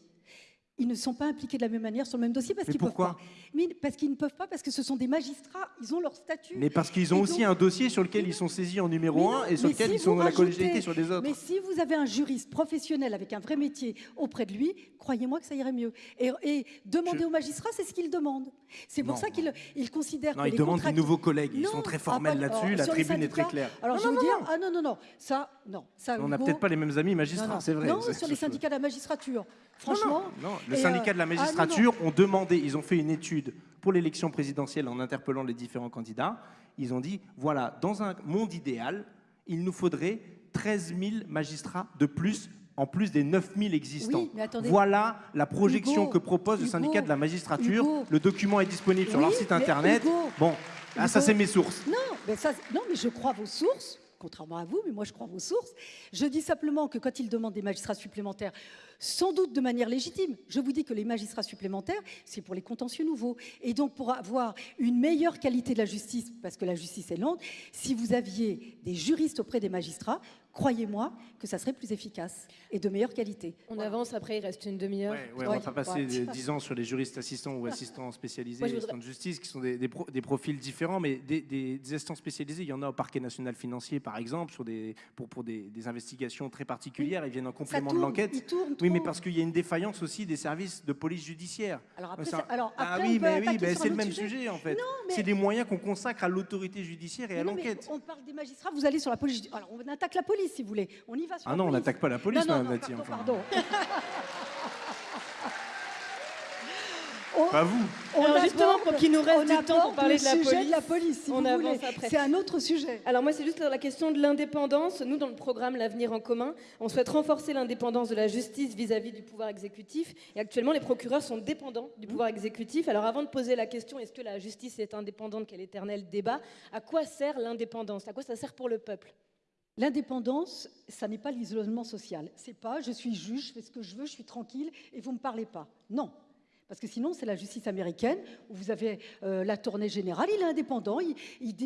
ils ne sont pas impliqués de la même manière sur le même dossier parce qu'ils peuvent pourquoi pas. Mais parce qu'ils ne peuvent pas parce que ce sont des magistrats, ils ont leur statut. Mais parce qu'ils ont Et aussi donc- un dossier sur lequel ils sont saisis en numéro non, 1 et sur lequel si ils sont dans la collégialité sur les autres. Mais si vous avez un juriste professionnel avec un vrai métier auprès de lui, croyez-moi que ça irait mieux. Et, et demander Je- aux magistrats, c'est ce qu'ils demandent. C'est pour Non, ça qu'ils ils considèrent Non, que ils les demandent des nouveaux collègues. Ils Non, sont très ah, formels là-dessus. alors, La tribune est très claire. Alors Non, je vais vous dire, ah non, non, non, ça, non, ça. On n'a peut-être pas les mêmes amis magistrats, c'est vrai. Non, C'est- sur les syndicats de la magistrature. Franchement. non, non. Le Et, syndicat euh, de la ah, non, non. magistrature ont demandé, ils ont fait une étude pour l'élection présidentielle en interpellant les différents candidats. Ils ont dit voilà, dans un monde idéal, il nous faudrait 13 000 magistrats de plus en plus des 9 000 existants. Oui, mais attendez. Voilà la projection Hugo, que propose le syndicat de la magistrature. Hugo. Le document est disponible sur Oui, leur site internet. Hugo, Bon, ah, ça c'est mes sources. Non, mais ça, non, mais je crois vos sources, contrairement à vous, mais moi je crois vos sources. Je dis simplement que quand ils demandent des magistrats supplémentaires, sans doute de manière légitime. Je vous dis que les magistrats supplémentaires, c'est pour les contentieux nouveaux. Et donc pour avoir une meilleure qualité de la justice, parce que la justice est lente, si vous aviez des juristes auprès des magistrats, croyez-moi que ça serait plus efficace et de meilleure qualité. On avance après, il reste une demi-heure. Ouais, on va pas passer 10 ans sur les juristes assistants ou assistants spécialisés, assistants de justice, qui sont des, des, profils différents, mais des, des, assistants spécialisés, il y en a au parquet national financier, par exemple, sur des, pour, pour des, investigations très particulières, ils viennent en complément de l'enquête. Oui, mais parce qu'il y a une défaillance aussi des services de police judiciaire. Alors après, alors ah après, ah oui, mais oui, c'est le même sujet, en fait. C'est des moyens qu'on consacre à l'autorité judiciaire et à l'enquête. On parle des magistrats, vous allez sur la police. Alors on attaque la police, si vous voulez. On y va sur ah non, on n'attaque pas la police, non, non, non, pardon. pas vous. Alors justement, pour qu'il nous reste du temps pour parler de la sujet police, de la police si on vous avance voulez. après. C'est un autre sujet. Alors moi, c'est juste la question de l'indépendance. Nous, dans le programme L'avenir en commun, on souhaite renforcer l'indépendance de la justice vis-à-vis du pouvoir exécutif. Et actuellement, les procureurs sont dépendants du pouvoir exécutif. Alors avant de poser la question, est-ce que la justice est indépendante Quel éternel débat. À quoi sert l'indépendance? À quoi ça sert pour le peuple? L'indépendance, ça n'est pas l'isolement social. C'est pas je suis juge, je fais ce que je veux, je suis tranquille et vous ne me parlez pas. Non. Parce que sinon, c'est la justice américaine où vous avez euh, la tournée générale, il est indépendant, il,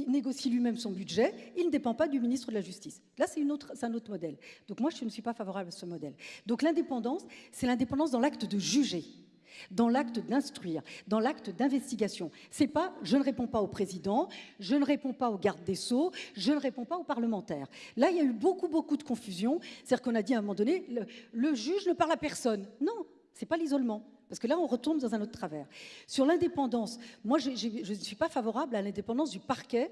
négocie lui-même son budget, il ne dépend pas du ministre de la Justice. Là, c'est un autre modèle. Donc moi, je ne suis pas favorable à ce modèle. Donc l'indépendance, c'est l'indépendance dans l'acte de juger dans l'acte d'instruire, dans l'acte d'investigation. C'est pas je ne réponds pas au président, je ne réponds pas au garde des sceaux, je ne réponds pas aux parlementaires. Là, il y a eu beaucoup, beaucoup de confusion. C'est-à-dire qu'on a dit à un moment donné, le, juge ne parle à personne. Non, c'est pas l'isolement. Parce que là, on retombe dans un autre travers. Sur l'indépendance, moi, je ne suis pas favorable à l'indépendance du parquet.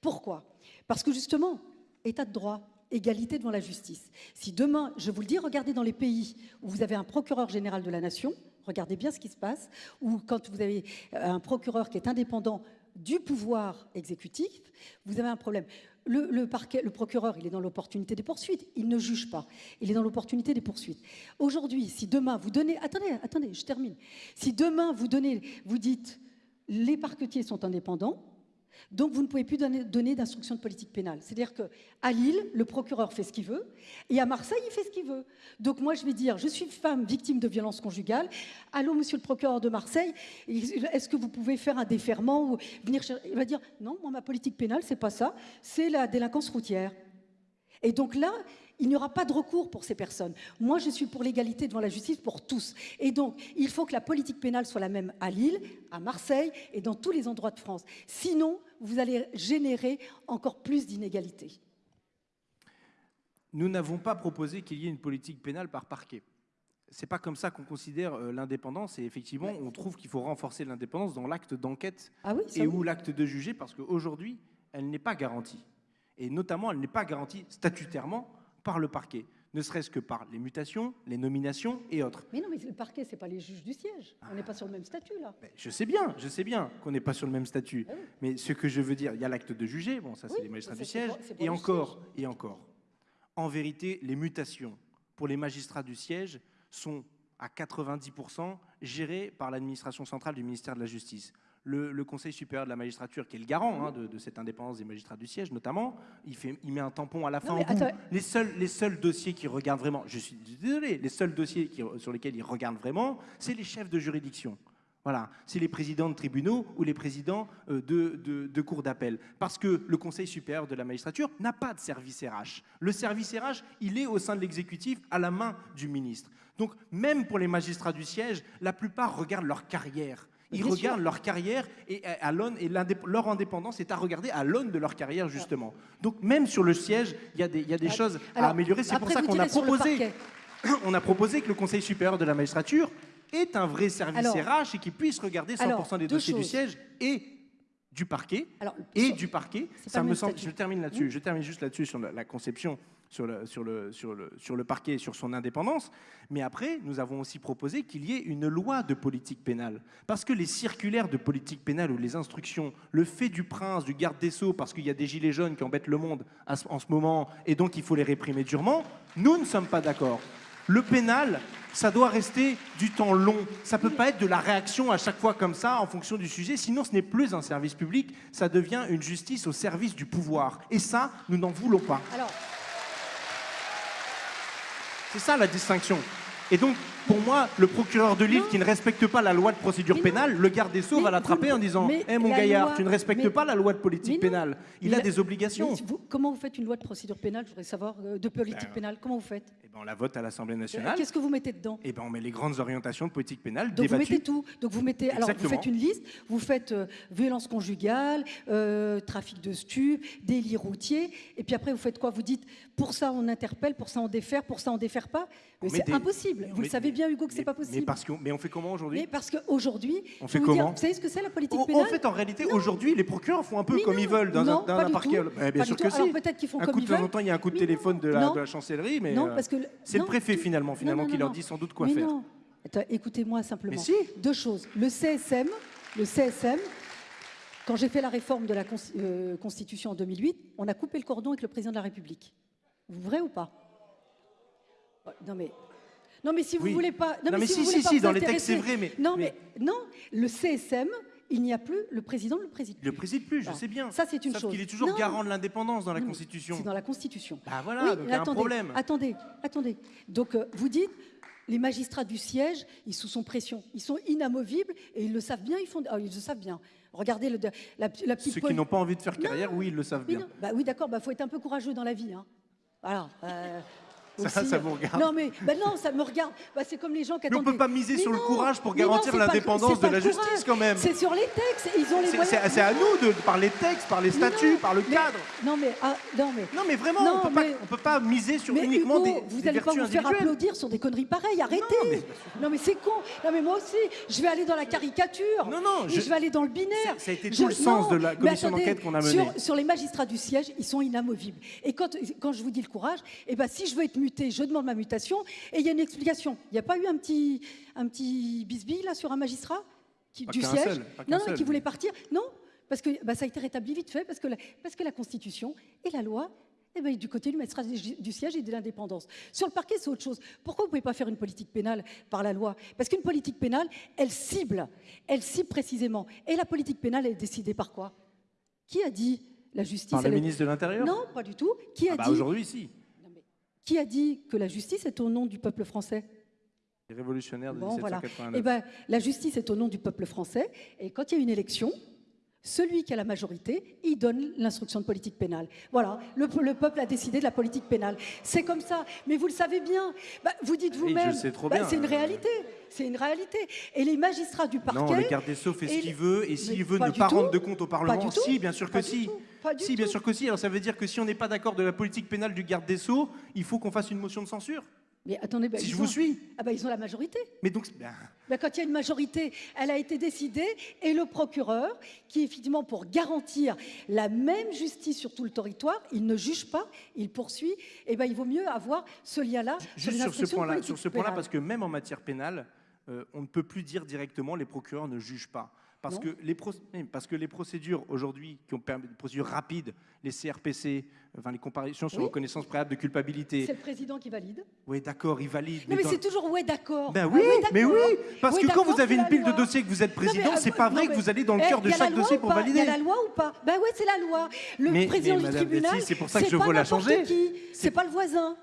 Pourquoi? Parce que justement, état de droit, égalité devant la justice. Si demain, je vous le dis, regardez dans les pays où vous avez un procureur général de la nation, regardez bien ce qui se passe, ou quand vous avez un procureur qui est indépendant du pouvoir exécutif, vous avez un problème. Le, procureur, il est dans l'opportunité des poursuites. Il ne juge pas. Il est dans l'opportunité des poursuites. Aujourd'hui, si demain vous donnez, attendez, attendez, je termine. Si demain vous donnez, vous dites, les parquetiers sont indépendants, donc vous ne pouvez plus donner, donner d'instruction de politique pénale. C'est-à-dire qu'à Lille, le procureur fait ce qu'il veut, et à Marseille, il fait ce qu'il veut. Donc moi, je vais dire, je suis femme victime de violence conjugale. Allô, monsieur le procureur de Marseille, est-ce que vous pouvez faire un déferment ou venir Il va dire, non, moi, ma politique pénale, c'est pas ça, c'est la délinquance routière. Et donc là, il n'y aura pas de recours pour ces personnes. Moi, je suis pour l'égalité devant la justice pour tous. Et donc, il faut que la politique pénale soit la même à Lille, à Marseille et dans tous les endroits de France. Sinon, vous allez générer encore plus d'inégalités. Nous n'avons pas proposé qu'il y ait une politique pénale par parquet. C'est pas comme ça qu'on considère euh, l'indépendance et effectivement, on trouve qu'il faut renforcer l'indépendance dans l'acte d'enquête ah et ou l'acte de juger parce qu'aujourd'hui, elle n'est pas garantie. Et notamment, elle n'est pas garantie statutairement par le parquet, ne serait-ce que par les mutations, les nominations et autres. Mais non, mais le parquet, c'est pas les juges du siège. On n'est pas sur le même statut là. je sais bien, je sais bien qu'on n'est pas sur le même statut. Ah mais ce que je veux dire, il y a l'acte de juger, bon, ça c'est les magistrats du siège, et encore, et encore. En vérité, les mutations pour les magistrats du siège sont à 90% gérées par l'administration centrale du ministère de la Justice le, Conseil supérieur de la magistrature, qui est le garant hein, de, cette indépendance des magistrats du siège notamment, il, fait, il met un tampon à la fin. Les, seuls, les seuls dossiers qui regardent vraiment, je suis désolé, les seuls dossiers sur lesquels ils regardent vraiment, c'est les chefs de juridiction. Voilà, c'est les présidents de tribunaux ou les présidents euh, de, de, cours d'appel. Parce que le Conseil supérieur de la magistrature n'a pas de service RH. Le service RH, il est au sein de l'exécutif à la main du ministre. Donc même pour les magistrats du siège, la plupart regardent leur carrière. Ils regardent leur carrière et, à l'aune, et leur indépendance est à regarder à l'aune de leur carrière, justement. Donc, même sur le siège, il y a des, y a des choses à améliorer. C'est pour ça qu'on a proposé, on a proposé que le Conseil supérieur de la magistrature ait un vrai service RH et qu'il puisse regarder 100% des dossiers du siège et du parquet et du parquet. Ça me semble. Je termine là-dessus. Je termine juste là-dessus sur la conception sur le, sur, le, sur, le, sur le parquet et sur son indépendance. Mais après, nous avons aussi proposé qu'il y ait une loi de politique pénale. Parce que les circulaires de politique pénale ou les instructions, le fait du prince, du garde des sceaux, parce qu'il y a des gilets jaunes qui embêtent le monde en ce moment et donc il faut les réprimer durement, nous ne sommes pas d'accord. Le pénal, ça doit rester du temps long. Ça ne peut pas être de la réaction à chaque fois comme ça en fonction du sujet. Sinon, ce n'est plus un service public, ça devient une justice au service du pouvoir. Et ça, nous n'en voulons pas. Alors, c'est ça la distinction. Pour moi, le procureur de Lille Non. qui ne respecte pas la loi de procédure Mais non. pénale, le garde des Sceaux Mais va l'attraper en disant Hé mon la gaillard, loi- tu ne respectes mais- pas la loi de politique pénale. Il Mais a la- des obligations. Vous- comment vous faites une loi de procédure pénale Je voudrais savoir, euh, de politique Ben, pénale, comment vous faites? Eh ben, on la vote à l'Assemblée nationale. Qu'est-ce que vous mettez dedans? Et ben, on met les grandes orientations de politique pénale Donc vous mettez tout. Donc vous mettez. Alors vous faites une liste. Vous faites euh, violence conjugale, euh, trafic de stupes, délit routier. Et puis après vous faites quoi? Vous dites pour ça on interpelle, pour ça on défère, pour ça on défère pas? C'est impossible. Vous le met- savez bien Hugo que c'est Mais- pas possible. Mais, parce que, mais on fait comment aujourd'hui Mais parce qu'aujourd'hui, On fait vous dire, comment Vous savez ce que c'est la politique En- pénale En fait, en réalité, aujourd'hui, les procureurs font un peu Mais comme non, ils veulent dans non, un, dans pas un du parquet. tout. Bah, bien Pas sûr du que tout. Alors si. peut-être qu'ils font Un comme coup de ils temps en veulent. temps, il y a un coup de Mais téléphone de la, de chancellerie, mais Non, euh, parce que le- c'est le préfet finalement, finalement qui leur dit sans doute quoi faire. Écoutez-moi simplement. Si. Deux choses. Le CSM, le CSM, quand j'ai fait la réforme de la cons- euh, Constitution en 2008, on a coupé le cordon avec le président de la République. Vrai ou pas? Non mais. Non mais si vous Oui. voulez pas. Non, mais si, si, vous si, si, vous dans les textes, c'est vrai, mais- Non mais- mais non, le CSM, il n'y a plus le président le président. Il le préside plus, je sais bien. Ça, c'est une Sauf chose. qu'il est toujours Non. garant de l'indépendance dans la Non, Constitution. C'est dans la Constitution. Bah voilà, Oui, donc il y a un attendez, problème. Attendez, attendez. Donc euh, vous dites, les magistrats du siège, ils sont sous pression, ils sont inamovibles et ils le savent bien. Ils font, ah, ils le savent bien. Regardez le, la, la petite. Ceux qui n'ont pas envie de faire carrière, oui, ils le savent bien. Bah oui, d'accord. Bah faut être un peu courageux dans la vie. Hein. Voilà. euh, aussi, ça vous regarde. Non mais, bah non, ça me regarde. Bah, c'est comme les gens qui Mais on attendent. peut pas miser sur le courage pour garantir l'indépendance de la justice, courage. quand même. C'est sur les textes. Ils ont les C'est- moyens. C'est c'est à nous de, par les textes, par les statuts, par le mais- cadre. Non mais, ah, non mais. Non, mais vraiment, Non, on on peut pas miser sur Mais uniquement Hugo, des, vous n'allez pas vous faire applaudir sur des conneries pareilles, arrêtez Non mais c'est con Non mais moi aussi, je vais aller dans la caricature Non, non, je- je vais aller dans le binaire Ça a été tout le sens de la commission d'enquête qu'on a sur- menée. Sur, les magistrats du siège, ils sont inamovibles. Et quand, quand je vous dis le courage, eh ben, si je veux être muté, je demande ma mutation, et il y a une explication. Il n'y a pas eu un petit, un petit bisbille là sur un magistrat qui, du siège seul, Non, non, qui voulait partir Non, parce que bah, ça a été rétabli vite fait, parce que la, parce que la Constitution et la loi eh ben, du côté du magistrat du siège et de l'indépendance. Sur le parquet, c'est autre chose. Pourquoi vous ne pouvez pas faire une politique pénale par la loi? Parce qu'une politique pénale, elle cible, elle cible précisément. Et la politique pénale, elle est décidée par quoi? Qui a dit la justice Par le est- ministre de l'Intérieur? Non, pas du tout. Qui a Ah bah dit aujourd'hui, si. Qui a dit que la justice est au nom du peuple français? Les révolutionnaires de Bon, voilà. 1789. Eh ben, la justice est au nom du peuple français. Et quand il y a une élection, celui qui a la majorité, il donne l'instruction de politique pénale. Voilà, le, le peuple a décidé de la politique pénale. C'est comme ça. Mais vous le savez bien. Bah, vous dites vous-même. bah. C'est une réalité. C'est une réalité. Et les magistrats du parquet. Non, le garde des Sceaux fait ce qu'il veut, et s'il veut ne pas tout. rendre de compte au Parlement, du tout. si, bien sûr que Pas du si. tout. Pas du Si, bien sûr que si. Alors ça veut dire que si on n'est pas d'accord de la politique pénale du garde des Sceaux, il faut qu'on fasse une motion de censure. Mais attendez, bah, Si je ont- vous suis. Ah bah, ils ont la majorité. Mais donc, Ben, quand il y a une majorité, elle a été décidée, et le procureur, qui effectivement pour garantir la même justice sur tout le territoire, il ne juge pas, il poursuit, et ben il vaut mieux avoir ce lien-là juste sur ce point-là, sur ce point-là, parce que même en matière pénale, euh, on ne peut plus dire directement les procureurs ne jugent pas. Parce que, les oui, parce que les procédures aujourd'hui, qui ont permis des procédures rapides, les CRPC, enfin les comparaisons sur Oui. reconnaissance préalable de culpabilité, C'est le président qui valide. oui d'accord, ils valident. Non mais dans- c'est toujours ouais d'accord. Ben Ah oui, mais oui, parce Oui, que quand vous avez une pile de dossiers que vous êtes président, euh, c'est pas non, vrai que vous allez dans le Eh, cœur de chaque dossier ou pour valider. Il y a la loi ou pas Ben ouais, c'est la loi. Le Mais- président mais du Madame tribunal, c'est pour ça que je veux la changer. C'est pas le voisin.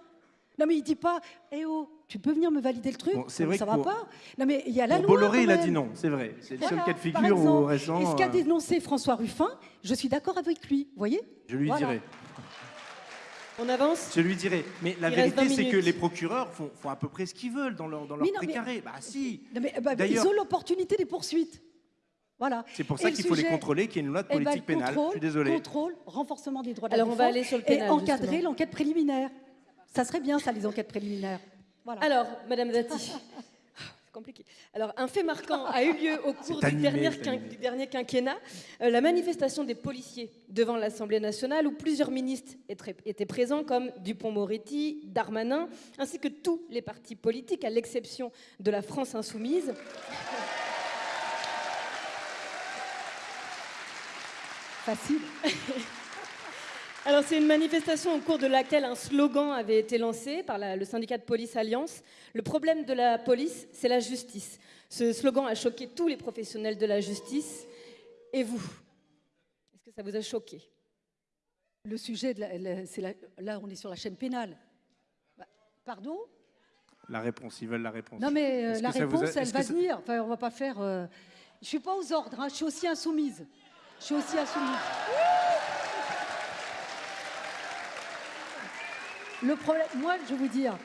Non mais il dit pas, eh oh, tu peux venir me valider le truc Bon, c'est vrai Ça que va pour- pas. Non mais il y a la Pour loi. Bolloré, il a dit non, c'est vrai. C'est le seul cas de figure où récent. Et ce qu'a euh, dénoncé François Ruffin, je suis d'accord avec lui. Vous voyez Je lui Voilà. dirai. On avance Je lui dirai. Mais la Il vérité, 20 c'est que les procureurs font, font à peu près ce qu'ils veulent dans leur, dans leur Mais non, mais- précaré. Bah si. Non, mais, bah, Ils ont l'opportunité des poursuites. Voilà. C'est pour Et ça qu'il faut les contrôler, qu'il y ait une loi de Eh ben, politique le pénale. Je contrôle, suis désolé. Contrôle, renforcement des droits de Alors, la on va aller sur le et pénal, encadrer justement. l'enquête préliminaire. Ça serait bien, ça, les enquêtes préliminaires. Voilà. Alors, Madame Dati, c'est compliqué. Alors, un fait marquant a eu lieu au cours du, dernier du quinquennat, euh, la manifestation des policiers devant l'Assemblée nationale où plusieurs ministres étaient étaient présents comme Dupont-Moretti, Darmanin, ainsi que tous les partis politiques, à l'exception de la France insoumise. Facile. Alors, c'est une manifestation au cours de laquelle un slogan avait été lancé par la- le syndicat de police Alliance. Le problème de la police, c'est la justice. Ce slogan a choqué tous les professionnels de la justice. Et vous Est-ce que ça vous a choqué? Le sujet, de la- la- c'est la- là, on est sur la chaîne pénale. Bah, pardon? La réponse, ils veulent la réponse. Non, mais euh, la a- réponse, elle va ça- venir. Enfin, on va pas faire. euh, Je suis pas aux ordres. hein, Je suis aussi insoumise. Je suis aussi insoumise. Le problème, moi, je vais vous dire,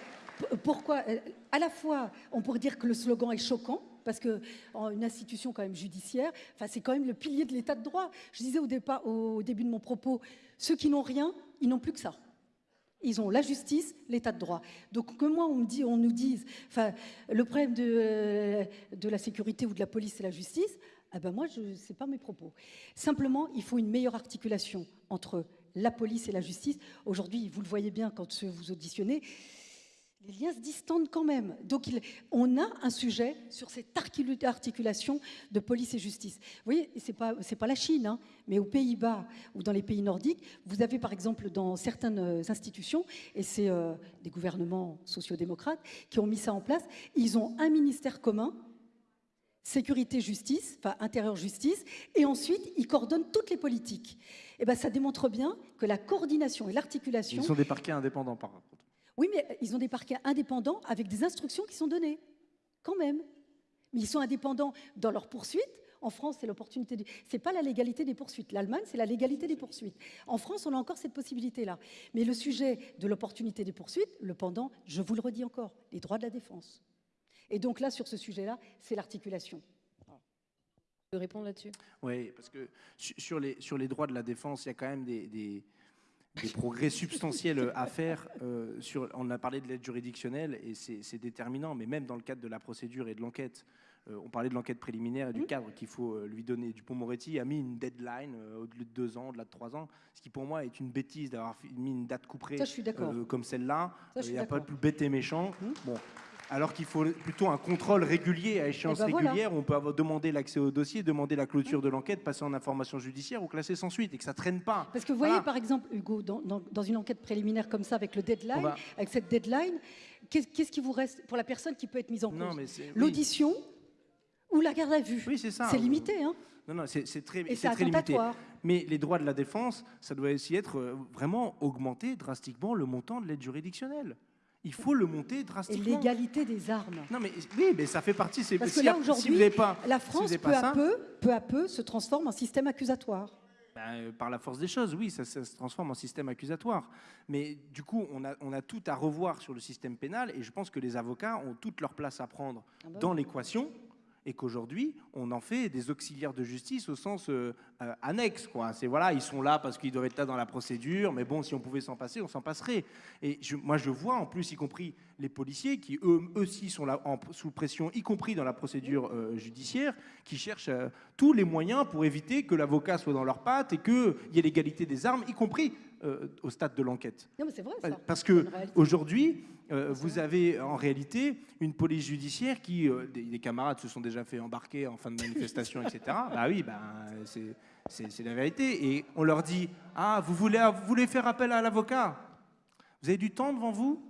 pourquoi euh, À la fois, on pourrait dire que le slogan est choquant, parce que une institution quand même judiciaire, enfin, c'est quand même le pilier de l'état de droit. Je disais au, départ, au début de mon propos, ceux qui n'ont rien, ils n'ont plus que ça. Ils ont la justice, l'état de droit. Donc que moi, on, me dit, on nous dise, enfin, le problème de, euh, la sécurité ou de la police, c'est la justice, ah ben moi, ce n'est pas mes propos. Simplement, il faut une meilleure articulation entre la police et la justice. Aujourd'hui, vous le voyez bien quand vous auditionnez, les liens se distendent quand même. Donc, on a un sujet sur cette articul- articulation de police et justice. Vous voyez, ce n'est pas la Chine, hein, mais aux Pays-Bas ou dans les pays nordiques, vous avez par exemple dans certaines euh, institutions, et c'est euh, des gouvernements sociodémocrates qui ont mis ça en place, ils ont un ministère commun sécurité justice, enfin intérieur justice, et ensuite ils coordonnent toutes les politiques. Et ben ça démontre bien que la coordination et l'articulation Ils sont des parquets indépendants, par contre. oui, mais ils ont des parquets indépendants avec des instructions qui sont données, quand même. Mais ils sont indépendants dans leurs poursuites. En France, c'est l'opportunité. De... C'est pas la légalité des poursuites. L'Allemagne, c'est la légalité des poursuites. En France, on a encore cette possibilité-là. Mais le sujet de l'opportunité des poursuites, le pendant, je vous le redis encore, les droits de la défense. Et donc là, sur ce sujet-là, c'est l'articulation. De répondre là-dessus? Oui, parce que su- sur les, sur les droits de la défense, il y a quand même des, des- des progrès substantiels à faire. euh, sur, on a parlé de l'aide juridictionnelle et c'est déterminant, mais même dans le cadre de la procédure et de l'enquête. euh, on parlait de l'enquête préliminaire et du cadre qu'il faut euh, lui donner. Dupont-Moretti a mis une deadline euh, au-delà de deux ans, au-delà de trois ans, ce qui pour moi est une bêtise d'avoir mis une date couperée Ça, je suis d'accord. euh, comme celle-là. Il n'y a pas de plus bête et méchant. Bon. Alors qu'il faut plutôt un contrôle régulier à échéance Eh ben voilà. régulière où on peut avoir demandé l'accès au dossier, demander la clôture de l'enquête, passer en information judiciaire ou classer sans suite et que ça traîne pas. Parce que vous voyez, Voilà. par exemple, Hugo, dans, dans- dans une enquête préliminaire comme ça, avec le deadline, va- avec cette deadline, qu'est- qu'est-ce qui vous reste pour la personne qui peut être mise en Non, cause oui. L'audition ou la garde à vue Oui, c'est ça. C'est limité, hein Non, non, c'est très, limité. Mais les droits de la défense, ça doit aussi être euh, vraiment augmenter drastiquement le montant de l'aide juridictionnelle. Il faut le monter Et drastiquement. l'égalité des armes. Non, mais oui, mais ça fait partie. c'est- Parce si que là, si aujourd'hui, pas, La si vous France, peu pas à ça, peu, peu à peu, se transforme en système accusatoire. Ben, euh, par la force des choses, oui, ça, ça se transforme en système accusatoire. Mais du coup, on a, on a tout à revoir sur le système pénal et je pense que les avocats ont toute leur place à prendre Ah bah dans l'équation et qu'aujourd'hui, on en fait des auxiliaires de justice au sens euh, euh, annexe. C'est voilà, ils sont là parce qu'ils doivent être là dans la procédure, mais bon, si on pouvait s'en passer, on s'en passerait. Et je- moi, je vois en plus, y compris les policiers qui eux aussi sont là en- sous pression, y compris dans la procédure euh, judiciaire, qui cherchent tous les moyens pour éviter que l'avocat soit dans leurs pattes et qu'il y ait l'égalité des armes, y compris au stade de l'enquête. Non, mais c'est vrai, ça. Parce C'est que aujourd'hui, euh, vous avez en réalité une police judiciaire qui, euh, des, des camarades se sont déjà fait embarquer en fin de manifestation, etc. Bah oui, bah, c'est- la vérité. Et on leur dit Ah, vous voulez, vous voulez faire appel à l'avocat? Vous avez du temps devant vous?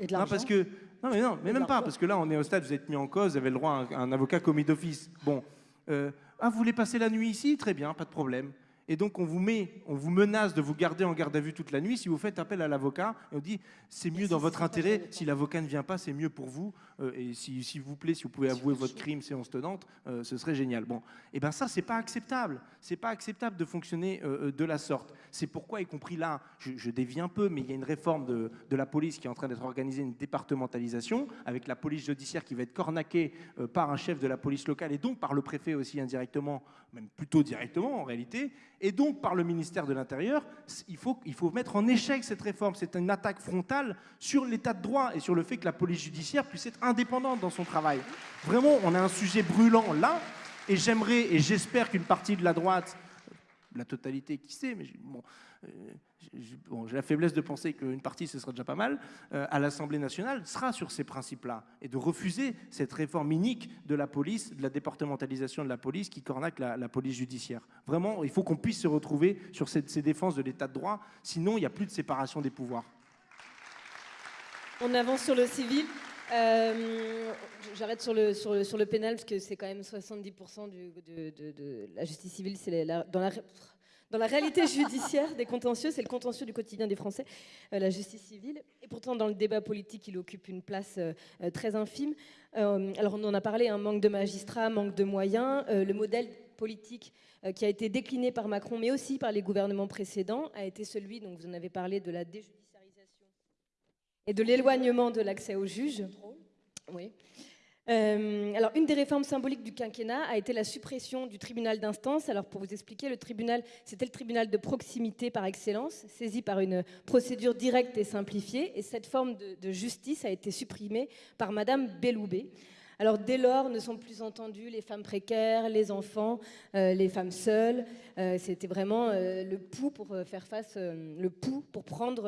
Et de non, parce que non, mais non, mais même pas, parce que là, on est au stade, vous êtes mis en cause, vous avez le droit à un, un avocat commis d'office. Bon, euh, ah, vous voulez passer la nuit ici? Très bien, pas de problème. Et donc, on vous met, on vous menace de vous garder en garde à vue toute la nuit si vous faites appel à l'avocat. Et on dit, c'est mieux dans votre intérêt. Si l'avocat ne vient pas, c'est mieux pour vous. Euh, et si- s'il vous plaît, si vous pouvez avouer votre crime séance tenante, euh, ce serait génial. Bon, et ben ça, c'est pas acceptable. C'est pas acceptable de fonctionner euh, de la sorte. C'est pourquoi, y compris là, je, je dévie un peu, mais il y a une réforme de, de la police qui est en train d'être organisée, une départementalisation, avec la police judiciaire qui va être cornaquée par un chef de la police locale et donc par le préfet aussi indirectement, même plutôt directement en réalité, et donc par le ministère de l'Intérieur. Il faut mettre en échec cette réforme. C'est une attaque frontale sur l'état de droit et sur le fait que la police judiciaire puisse être indépendante dans son travail. Vraiment, on a un sujet brûlant là, et j'aimerais et j'espère qu'une partie de la droite la totalité, qui sait, mais euh, j'ai- la faiblesse de penser qu'une partie, ce sera déjà pas mal, euh, à l'Assemblée nationale, sera sur ces principes-là, et de refuser cette réforme inique de la police, de la départementalisation de la police qui cornaque la, police judiciaire. Vraiment, il faut qu'on puisse se retrouver sur ces défenses de l'état de droit, sinon il n'y a plus de séparation des pouvoirs. On avance sur le civil. Euh, J'arrête sur le, sur, le, sur le pénal parce que c'est quand même 70% du, de, de, la justice civile. C'est dans la dans la réalité judiciaire des contentieux, c'est le contentieux du quotidien des Français, euh, la justice civile. Et pourtant, dans le débat politique, il occupe une place euh, très infime. alors, on en a parlé, un hein, manque de magistrats, manque de moyens. le modèle politique qui a été décliné par Macron, mais aussi par les gouvernements précédents, a été celui, donc vous en avez parlé, de la déjudiciarisation et de l'éloignement de l'accès aux juges. Euh, alors, une des réformes symboliques du quinquennat a été la suppression du tribunal d'instance. Alors, pour vous expliquer, le tribunal, c'était le tribunal de proximité par excellence, saisi par une procédure directe et simplifiée. Et cette forme de, justice a été supprimée par Madame Belloubet. Alors dès lors, ne sont plus entendues les femmes précaires, les enfants, euh, les femmes seules. Euh, c'était vraiment le pouls pour faire face, le pouls pour prendre.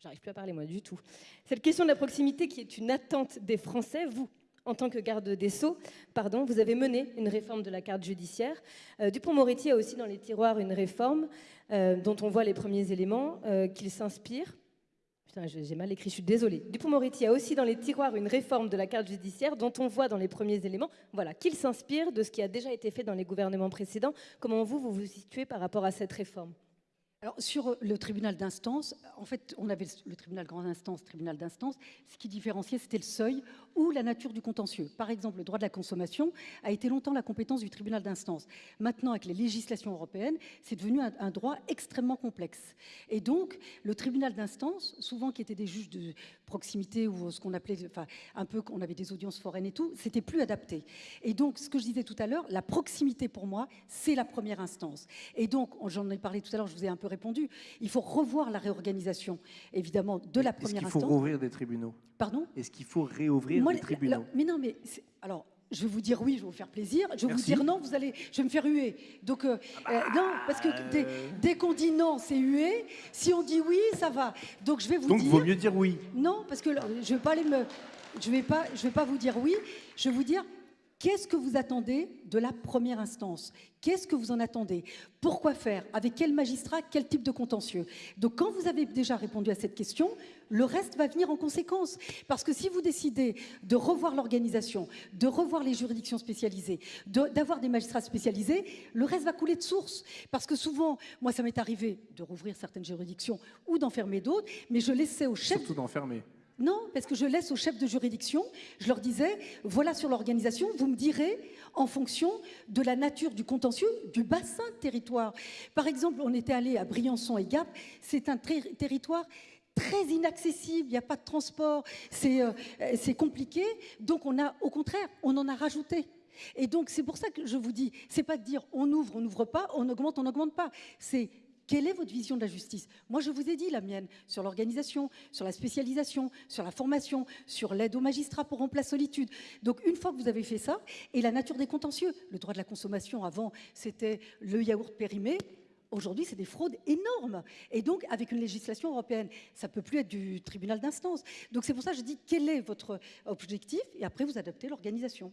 J'arrive plus à parler moi du tout. Cette question de la proximité qui est une attente des Français, vous en tant que garde des Sceaux, pardon, vous avez mené une réforme de la carte judiciaire. Euh, Dupont-Moretti a aussi dans les tiroirs une réforme euh, dont on voit les premiers éléments euh, qu'il s'inspire. Putain, j'ai mal écrit, je suis désolée. Dupont-Moretti a aussi dans les tiroirs une réforme de la carte judiciaire dont on voit dans les premiers éléments voilà, qu'il s'inspire de ce qui a déjà été fait dans les gouvernements précédents. Comment vous, vous vous situez par rapport à cette réforme? Sur le tribunal d'instance, en fait, on avait le tribunal grande instance, tribunal d'instance. Ce qui différenciait, c'était le seuil ou la nature du contentieux. Par exemple, le droit de la consommation a été longtemps la compétence du tribunal d'instance. Maintenant, avec les législations européennes, c'est devenu un, droit extrêmement complexe. Et donc, le tribunal d'instance, souvent qui étaient des juges de proximité ou ce qu'on appelait, enfin, un peu, on avait des audiences foraines et tout, c'était plus adapté. Et donc, ce que je disais tout à l'heure, la proximité pour moi, c'est la première instance. Et donc, j'en ai parlé tout à l'heure, je vous ai un peu répondu, il faut revoir la réorganisation, évidemment, de la première instance. Est-ce qu'il faut rouvrir des tribunaux? Pardon? Est-ce qu'il faut réouvrir des tribunaux? Mais non, mais alors. Je vais vous dire oui, je vais vous faire plaisir. Je vais vous dire non, vous allez, je vais me faire huer. Donc euh, ah bah, euh, non, parce que dès, qu'on dit non, c'est huer. Si on dit oui, ça va. Donc je vais vous dire. Donc vaut mieux dire oui. Non, parce que je vais pas aller me, je vais pas, je vais pas vous dire oui. Je vais vous dire Qu'est-ce que vous attendez de la première instance? Qu'est-ce que vous en attendez? Pourquoi faire? Avec quel magistrat? Quel type de contentieux? Donc quand vous avez déjà répondu à cette question, le reste va venir en conséquence. Parce que si vous décidez de revoir l'organisation, de revoir les juridictions spécialisées, d'avoir des magistrats spécialisés, le reste va couler de source. Parce que souvent, moi ça m'est arrivé de rouvrir certaines juridictions ou d'enfermer d'autres, mais je laissais au chef... Surtout d'enfermer. Non, parce que je laisse aux chefs de juridiction, je leur disais, voilà sur l'organisation, vous me direz en fonction de la nature du contentieux, du bassin de territoire. Par exemple, on était allé à Briançon et Gap, c'est un territoire très inaccessible, il n'y a pas de transport, euh, c'est compliqué, donc on a, au contraire, on en a rajouté. Et donc c'est pour ça que je vous dis, c'est pas de dire on ouvre, on n'ouvre pas, on augmente, on n'augmente pas, c'est quelle est votre vision de la justice? Moi, je vous ai dit la mienne sur l'organisation, sur la spécialisation, sur la formation, sur l'aide aux magistrats pour remplacer solitude. Donc, une fois que vous avez fait ça, et la nature des contentieux, le droit de la consommation, avant, c'était le yaourt périmé. Aujourd'hui, c'est des fraudes énormes. Et donc, avec une législation européenne, ça ne peut plus être du tribunal d'instance. Donc, c'est pour ça que je dis quel est votre objectif et après, vous adaptez l'organisation.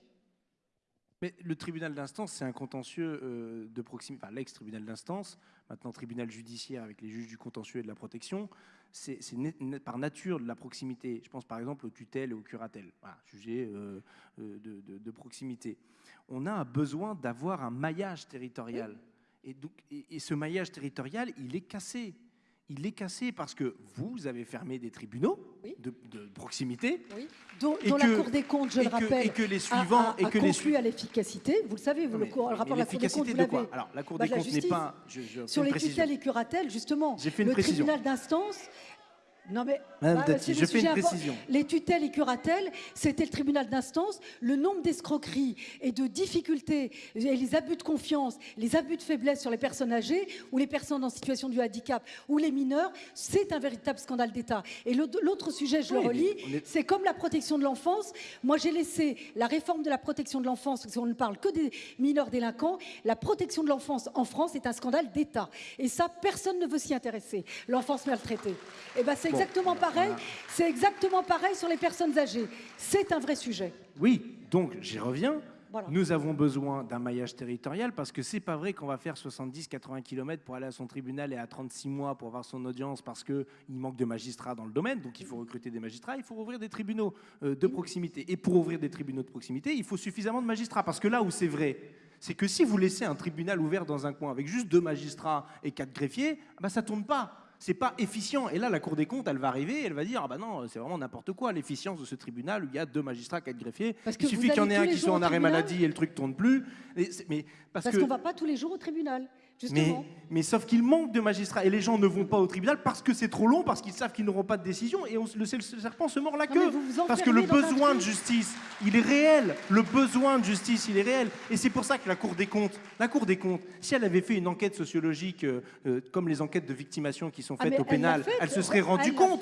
Mais le tribunal d'instance, c'est un contentieux euh, de proximité, enfin l'ex-tribunal d'instance, maintenant tribunal judiciaire avec les juges du contentieux et de la protection, c'est par nature de la proximité. Je pense par exemple aux tutelles et aux curatelles, voilà, sujet euh, euh, de, proximité. On a besoin d'avoir un maillage territorial. Et, donc, et ce maillage territorial, il est cassé il est cassé parce que vous avez fermé des tribunaux de, proximité. Oui. Dont, la Cour des comptes, je le rappelle, et que les suivants, a, et que les à l'efficacité. Vous le savez, vous, le, rapport de la Cour des comptes, vous l'avez. Alors, la Cour des bah, comptes n'est pas... Sur les tutelles et curatelles, justement, le tribunal d'instance non mais, Madame bah, je fais une précision. Les tutelles et curatelles, c'était le tribunal d'instance. Le nombre d'escroqueries et de difficultés, et les abus de confiance, les abus de faiblesse sur les personnes âgées ou les personnes en situation de handicap ou les mineurs, c'est un véritable scandale d'État. Et l'autre sujet, je le relis, c'est comme la protection de l'enfance. Moi, j'ai laissé la réforme de la protection de l'enfance, parce qu'on ne parle que des mineurs délinquants. La protection de l'enfance en France est un scandale d'État. Et ça, personne ne veut s'y intéresser. L'enfance maltraitée. Et eh ben, c'est exactement pareil. C'est exactement pareil sur les personnes âgées. C'est un vrai sujet. Oui, donc j'y reviens. Voilà. Nous avons besoin d'un maillage territorial parce que c'est pas vrai qu'on va faire 70-80 km pour aller à son tribunal et à 36 mois pour avoir son audience parce qu'il manque de magistrats dans le domaine. Donc il faut recruter des magistrats, il faut ouvrir des tribunaux euh, de proximité. Et pour ouvrir des tribunaux de proximité, il faut suffisamment de magistrats. Parce que là où c'est vrai, c'est que si vous laissez un tribunal ouvert dans un coin avec juste deux magistrats et quatre greffiers, bah ça tourne pas. C'est pas efficient. Et là, la Cour des comptes, elle va arriver, elle va dire ah bah non, c'est vraiment n'importe quoi l'efficience de ce tribunal où il y a deux magistrats, quatre greffiers. Parce que il suffit qu'il y en ait un qui soit en arrêt maladie et le truc tourne plus. Et mais parce, Parce qu'on va pas tous les jours au tribunal, justement. mais sauf qu'il manque de magistrats et les gens ne vont pas au tribunal parce que c'est trop long, parce qu'ils savent qu'ils n'auront pas de décision et on, le, le serpent se mord la queue. mais vous vous parce que le besoin de justice, il est réel. Le besoin de justice, il est réel. Et c'est pour ça que la Cour des comptes, la Cour des comptes, si elle avait fait une enquête sociologique euh, euh, comme les enquêtes de victimation qui sont Ah, faites au pénal, elle se serait rendue compte.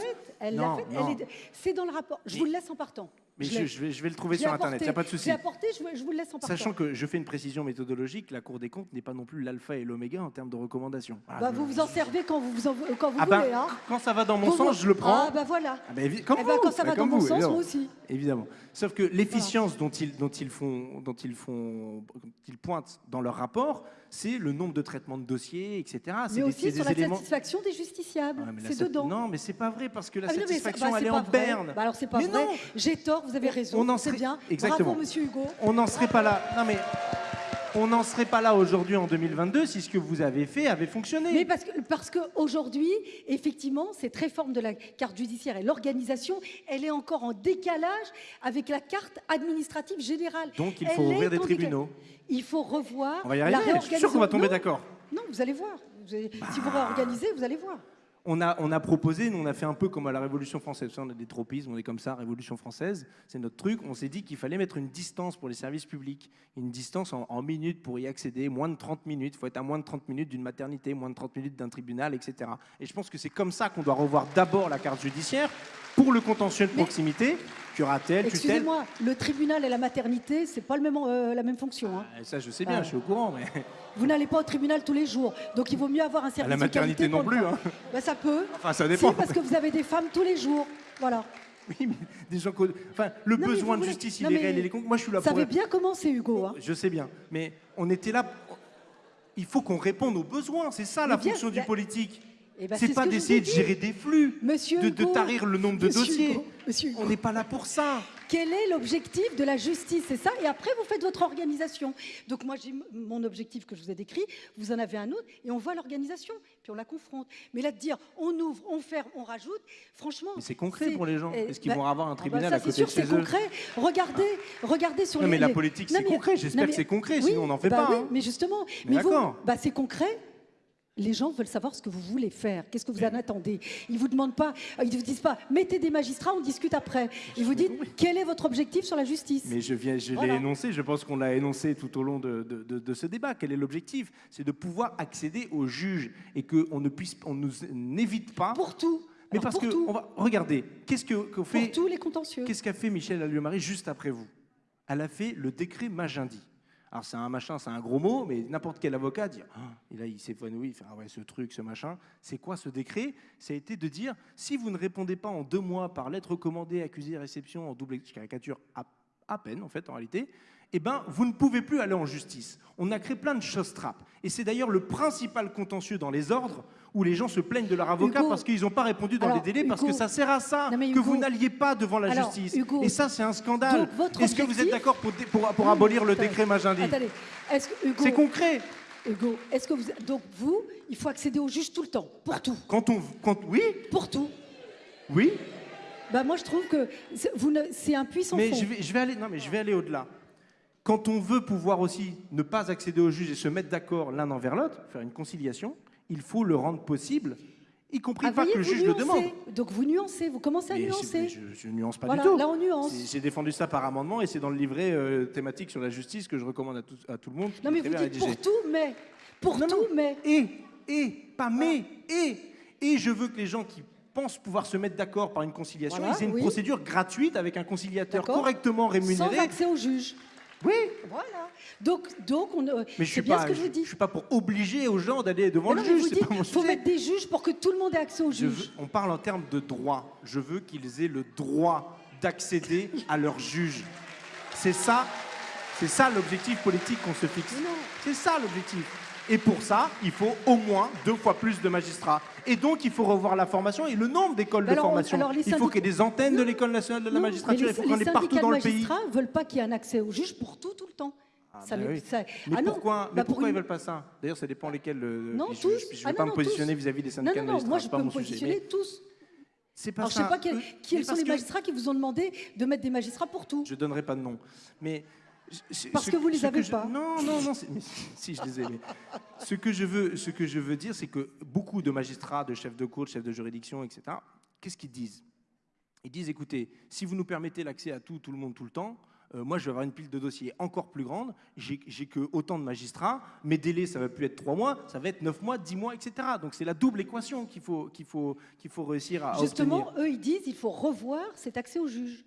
C'est dans le rapport. Je vous le laisse en partant. Mais Je vais, je vais le trouver sur Internet, il n'y a pas de souci. Je l'ai apporté, je, vous- je vous le laisse en partant. Sachant que je fais une précision méthodologique, la Cour des comptes n'est pas non plus l'alpha et l'oméga en termes de recommandations. Voilà, Bah, vous vous en servez quand vous, vous, en- quand vous Ah ben, voulez. hein. quand ça va dans mon Vous- sens, je le prends. Ah bah voilà. Ah comme Eh ben, quand ça va dans comme mon sens, évidemment. moi aussi. Évidemment. Sauf que l'efficience dont ils, dont, ils font, dont, ils font, dont ils pointent dans leur rapport, c'est le nombre de traitements de dossiers, etc. Mais aussi sur des la éléments. satisfaction des justiciables. La c'est dedans. Non, mais c'est pas vrai parce que la Ah, satisfaction, bah, elle est en vrai. berne. Bah, alors c'est pas Mais vrai. J'ai tort, vous avez raison. on en serait- bien. Exactement. Bravo, monsieur Hugo. On n'en serait pas là. Non, mais on n'en serait pas là aujourd'hui en 2022 si ce que vous avez fait avait fonctionné. Mais parce que parce qu'aujourd'hui, effectivement, cette réforme de la carte judiciaire et l'organisation, elle est encore en décalage avec la carte administrative générale. Donc il Elle faut ouvrir des tribunaux. Il faut revoir On va y la arriver. Je suis sûr réorganisation. qu'on va tomber d'accord. Non, vous allez voir. Vous allez- Si vous Bah. réorganisez, vous allez voir. On a, on a proposé, nous on a fait un peu comme à la Révolution française. On a des tropismes, on est comme ça, Révolution française, c'est notre truc. On s'est dit qu'il fallait mettre une distance pour les services publics, une distance en, en minutes pour y accéder, moins de 30 minutes. Il faut être à moins de 30 minutes d'une maternité, moins de 30 minutes d'un tribunal, etc. Et je pense que c'est comme ça qu'on doit revoir d'abord la carte judiciaire pour le contentieux de proximité, curatelle, tutelle. Excusez-moi, le tribunal et la maternité, c'est pas le même, euh, la même fonction. hein. Ah, Ça, je sais bien, Ah. je suis au courant, mais Vous n'allez pas au tribunal tous les jours, donc il vaut mieux avoir un service la de maternité qualité non pour le plus. faire. hein. Bah, ça peut. Enfin, ça Si, dépend. parce que vous avez des femmes tous les jours. Voilà. Oui, mais des gens enfin, le Non, mais besoin vous de voulez- justice, non, il est mais réel. Il est con- Moi, je suis là Ça pour. avait bien commencé, Hugo. hein. Je sais bien, mais on était là. Il faut qu'on réponde aux besoins. C'est ça la Mais bien, fonction du la- politique. Eh ben, c'est ce pas d'essayer de gérer des flux, Monsieur de, de Hugo, tarir le nombre de Monsieur dossiers. Hugo, Monsieur Hugo. On n'est pas là pour ça. Quel est l'objectif de la justice? C'est ça. Et après, vous faites votre organisation. Donc moi, j'ai mon objectif que je vous ai décrit. Vous en avez un autre. Et on voit l'organisation. Puis on la confronte. Mais là, de dire on ouvre, on ferme, on rajoute, franchement. Mais c'est concret pour les gens. eh, Est-ce qu'ils bah, vont avoir un ah bah tribunal ça, à côté c'est sûr, de c'est chez eux? concret. Regardez, regardez sur Non, les. mais la politique, Non, c'est concret. J'espère non, que c'est concret, sinon on n'en fait bah pas. hein. mais justement, Mais vous, bah, c'est concret. Les gens veulent savoir ce que vous voulez faire. Qu'est-ce que vous en attendez? Ils vous demandent pas, ils vous disent pas, mettez des magistrats, on discute après. Ils vous disent, quel est votre objectif sur la justice? Mais je, viens, je Voilà. l'ai énoncé, je pense qu'on l'a énoncé tout au long de, de- de- de ce débat. Quel est l'objectif? C'est de pouvoir accéder aux juges et qu'on ne puisse, on nous n'évite pas. Pour tout. mais Alors, parce que, tout. on va, regardez, qu'est-ce que qu'on Pour fait tous les contentieux. Qu'est-ce qu'a fait Michel Alliot-Marie juste après vous? Elle a fait le décret Magendie. Alors c'est un machin, c'est un gros mot, mais n'importe quel avocat dit, Ah, il fait ah ouais ce truc, ce machin. C'est quoi ce décret? Ça a été de dire si vous ne répondez pas en deux mois par lettre commandée, accusé, réception en double caricature à peine en fait en réalité, eh ben vous ne pouvez plus aller en justice. On a créé plein de choses trappes. Et c'est d'ailleurs le principal contentieux dans les ordres où les gens se plaignent de leur avocat Hugo, parce qu'ils n'ont pas répondu dans alors, les délais, parce que ça sert à ça, non, que vous n'alliez pas devant la alors, justice. Hugo, Et ça, c'est un scandale. Est-ce que vous êtes d'accord pour, pour, pour abolir le décret Magendie C'est concret. Hugo, est-ce que vous, donc vous, il faut accéder au juge tout le temps, pour tout, Quand on, quand, oui, pour tout. oui, Bah moi je trouve que c'est- vous ne, c'est un puissant mais fond. je vais, je vais aller, non, mais je vais aller au-delà. Quand on veut pouvoir aussi ne pas accéder au juge et se mettre d'accord l'un envers l'autre, faire une conciliation, il faut le rendre possible, y compris Ah, pas voyez, que le juge le demande. Donc vous nuancez, vous commencez à Mais nuancer. je, je nuance pas Voilà, du tout. là, on nuance. J'ai défendu ça par amendement et c'est dans le livret euh, thématique sur la justice que je recommande à tout, à tout le monde. Non mais vous dites pour tout, mais pour Non, tout, non. mais Et, et, pas mais, et. Et je veux que les gens qui pensent pouvoir se mettre d'accord par une conciliation, Voilà, ils aient une oui. procédure gratuite avec un conciliateur correctement sans rémunéré. accès au juge. Oui, Voilà. Donc, donc on, euh, mais je suis c'est bien pas, ce que je vous dis. je suis pas pour obliger aux gens d'aller devant Mais le non, juge. mon faut mettre des juges pour que tout le monde ait accès au juge. on parle en termes de droit. Je veux qu'ils aient le droit d'accéder à leur juge. C'est ça. C'est ça l'objectif politique qu'on se fixe. C'est ça l'objectif. Et pour ça, il faut au moins deux fois plus de magistrats. Et donc, il faut revoir la formation et le nombre d'écoles Mais de formation. les il faut qu'il y ait des antennes de l'école nationale de la Non, magistrature. mais Il faut les- qu'on les ait partout syndicats dans de le pays. magistrats veulent pas qu'il y ait un accès au juge pour tout, tout le temps. Ah, Ça bah n'est- oui. ça- Mais Ah pourquoi, mais bah pour ils une- veulent pas ça? D'ailleurs, ça dépend lesquels. euh, Non, tous. Je ne vais Ah pas non, me positionner vis-à-vis des syndicats non, de non, magistrats. moi je pas peux me mon sujet. positionner Mais tous. C'est pas Alors je ça. sais pas mais sont les que magistrats qui vous ont demandé de mettre des magistrats pour tout. Je donnerai pas de nom. Mais Parce ce- que vous les ce avez je- pas. Non, non, non. mais si, je les ai. mais ce que je veux, ce que je veux dire, c'est que beaucoup de magistrats, de chefs de cour, de chefs de juridiction, etc. Qu'est-ce qu'ils disent? Ils disent écoutez, si vous nous permettez l'accès à tout, tout le monde, tout le temps. euh, moi, je vais avoir une pile de dossiers encore plus grande. J'ai que autant de magistrats. Mes délais, ça va plus être trois mois, ça va être neuf mois, dix mois, etc. Donc c'est la double équation qu'il faut, qu'il faut, qu'il faut réussir à Justement, obtenir. eux ils disent il faut revoir cet accès au juge.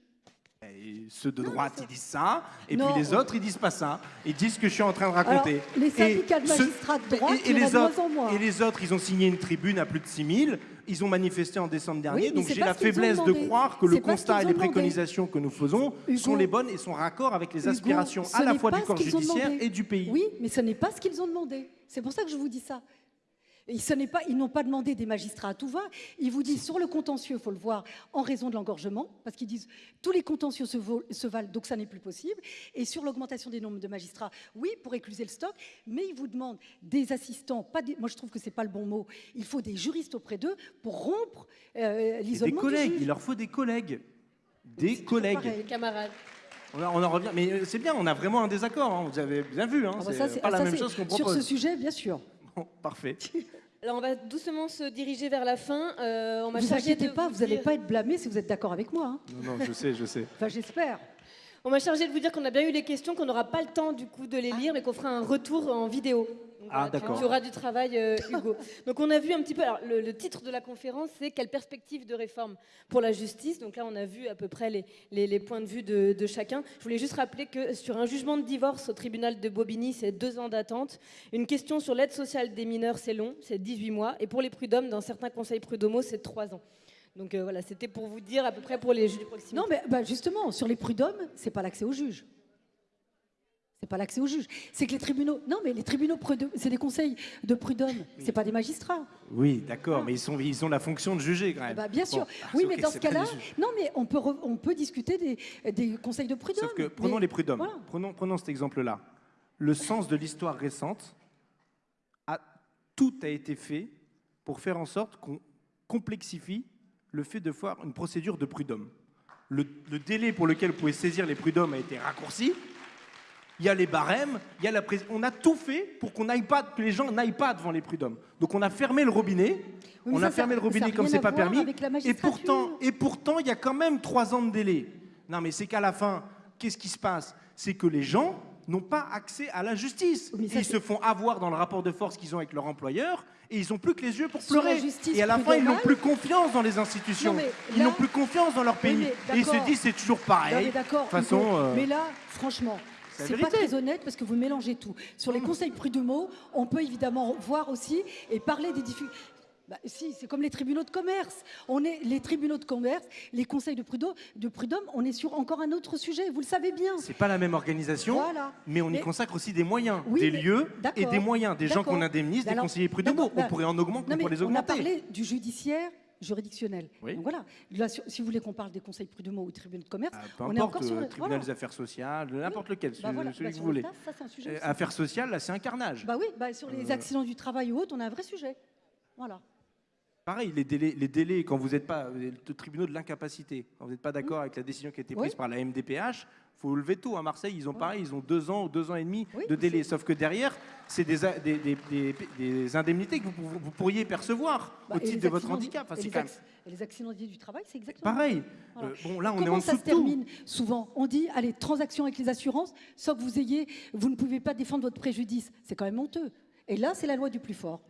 Et ceux de droite, ils disent ça, et Non. puis les autres, ils disent pas ça. Ils disent ce que je suis en train de raconter. Alors, les syndicats de Et magistrats de droite, et, et les autres, et les autres, ils ont signé une tribune à plus de 6000. Ils ont manifesté en décembre dernier. donc j'ai la faiblesse de croire que le constat et les préconisations que nous faisons Hugo, sont les bonnes et sont raccord avec les aspirations à la fois du corps judiciaire et du pays. Oui, mais ce n'est pas ce qu'ils ont demandé. C'est pour ça que je vous dis ça. Ce n'est pas, ils n'ont pas demandé des magistrats à tout va. Ils vous disent sur le contentieux, il faut le voir en raison de l'engorgement, parce qu'ils disent tous les contentieux se, valent, donc ça n'est plus possible. Et sur l'augmentation des nombres de magistrats, oui, pour écluser le stock, mais ils vous demandent des assistants. Pas des, moi, je trouve que c'est pas le bon mot. Il faut des juristes auprès d'eux pour rompre euh, des l'isolement du collègues, juge. il leur faut des collègues. Des collègues. pareil. Camarades. On, en- revient. Mais euh, c'est bien, on a vraiment un désaccord. hein. Vous avez bien vu. hein. Ah bah c'est pas la même chose qu'on Sur propose. ce sujet, bien sûr. Bon, parfait. Alors on va doucement se diriger vers la fin. Euh, on m'a Vous chargé inquiétez de pas, vous n'allez dire- pas être blâmé si vous êtes d'accord avec moi. hein. Non, non, je sais, je sais. Enfin, j'espère. On m'a chargé de vous dire qu'on a bien eu les questions, qu'on n'aura pas le temps du coup de les lire, mais qu'on fera un retour en vidéo. Donc, Ah, tu- auras du travail, euh, Hugo. Donc on a vu un petit peu. Alors, le, le titre de la conférence, c'est quelle perspective de réforme pour la justice? Donc là, on a vu à peu près les, les- les points de vue de, de chacun. Je voulais juste rappeler que sur un jugement de divorce au tribunal de Bobigny, c'est deux ans d'attente. Une question sur l'aide sociale des mineurs, c'est long, c'est 18 mois. Et pour les prud'hommes, dans certains conseils prud'homaux, c'est trois ans. Donc euh, voilà, c'était pour vous dire à peu près pour les juges de proximité. Non, mais bah, justement, sur les prud'hommes, c'est pas l'accès au juge. C'est pas l'accès au juge. C'est que les tribunaux. Non, mais les tribunaux, c'est des conseils de prud'hommes. C'est pas des magistrats. Oui, d'accord, mais ils, sont, ils ont la fonction de juger quand même. bah, bien Bon, sûr. ah, oui, mais dans ce cas-là, non, mais on peut, re- on peut discuter des, des conseils de prud'hommes. Sauf que prenons Mais- les prud'hommes. voilà. Prenons, prenons cet exemple-là. Le sens de l'histoire récente, a, tout a été fait pour faire en sorte qu'on complexifie le fait de faire une procédure de prud'homme. Le, le délai pour lequel vous pouvez saisir les prud'hommes a été raccourci. Il y a les barèmes, il y a la On a tout fait pour qu'on n'aille pas, que les gens n'aillent pas devant les prud'hommes. Donc on a fermé le robinet. Oui, on ça, a fermé le ça robinet comme c'est pas permis. Et pourtant, et pourtant, il y a quand même trois ans de délai. Non, mais c'est qu'à la fin, qu'est-ce qui se passe? C'est que les gens n'ont pas accès à la justice. Oui, ils se font avoir dans le rapport de force qu'ils ont avec leur employeur et ils n'ont plus que les yeux pour pleurer. Et à la fin, ils n'ont plus confiance dans les institutions. Non, ils n'ont plus confiance dans leur pays. et ils se disent c'est toujours Non, pareil. mais. De toute façon, euh, Mais là, franchement, c'est pas très honnête parce que vous mélangez tout. Sur les conseils prud'homaux, on peut évidemment voir aussi et parler des difficultés. Bah, si, c'est comme les tribunaux de commerce. On est les tribunaux de commerce, les conseils de prud'homme, de prud'homme, on est sur encore un autre sujet. Vous le savez bien. c'est pas la même organisation. Voilà. Mais on y consacre aussi des moyens, Oui, des mais- lieux et des moyens, des gens qu'on indemnise, des conseillers prud'homaux. On bah, pourrait en augmenter, Non, on mais pourrait les on a augmenter. parlé du judiciaire juridictionnel. Oui. Donc voilà. Là, si vous voulez qu'on parle des conseils prud'homaux ou tribunaux de commerce, Ah, peu on est encore sur euh, le tribunal voilà. des affaires sociales, n'importe lequel, Bah celui, voilà, celui bah que vous le voulez. TAF, ça, c'est un sujet Euh, affaires sociales, là, c'est un carnage. Bah oui, bah sur les Euh, accidents du travail ou autres, on a un vrai sujet. Voilà. Pareil, les délais, les délais quand vous n'êtes pas le tribunal de l'incapacité, quand vous n'êtes pas d'accord avec la décision qui a été prise Oui. par la MDPH, faut lever tôt. À Marseille, ils ont pareil, ils ont deux ans ou deux ans et demi de délai. Sauf que derrière, c'est des, des, des- des- des indemnités que vous, pou- vous pourriez percevoir Bah, au titre de votre handicap. Enfin, et c'est les quand même acc- Et les accidents du travail, c'est exactement pareil. Voilà. Euh, bon, là, on est Comment en ça se tout. termine souvent? On dit, allez, transaction avec les assurances, sans que vous ayez, vous ne pouvez pas défendre votre préjudice. C'est quand même honteux. Et là, c'est la loi du plus fort.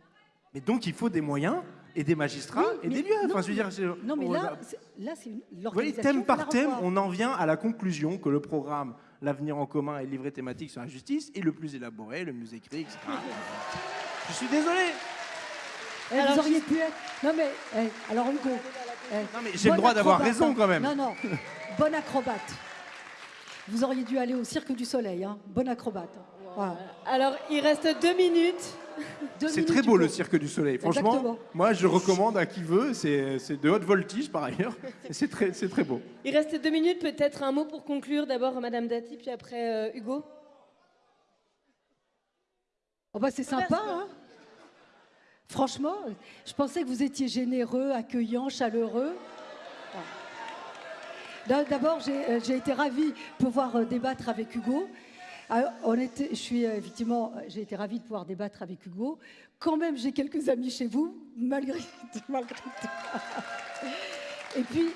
Mais donc, il faut des moyens et des magistrats Oui, et mais- des lieux. non, Enfin, je veux dire, Non, mais là, là, c'est une- Vous voyez, l'organisation. thème par thème, on en vient à la conclusion que le programme L'avenir en commun et le livret thématique sur la justice est le plus élaboré, le mieux écrit, etc. Je suis désolé. Eh, Alors, vous auriez pu être. Non, mais, eh, alors, Hugo. eh, Non, mais j'ai le droit d'avoir acrobate, raison quand même. Non, non. Bon acrobate. Vous auriez dû aller au Cirque du Soleil, hein. bon acrobate. Alors, il reste deux minutes. C'est très beau le Cirque du Soleil. Franchement, moi je recommande à qui veut. C'est de haute voltige par ailleurs. C'est très, très beau. Il reste deux minutes. Peut-être un mot pour conclure. D'abord Madame Dati, puis après euh, Hugo. Oh bah c'est sympa. Hein Franchement, je pensais que vous étiez généreux, accueillant, chaleureux. D'abord, euh, j'ai été ravie de pouvoir euh, débattre avec Hugo. Ah, je suis euh, effectivement, j'ai été ravie de pouvoir débattre avec Hugo. Quand même, j'ai quelques amis chez vous, malgré, malgré tout. Et puis,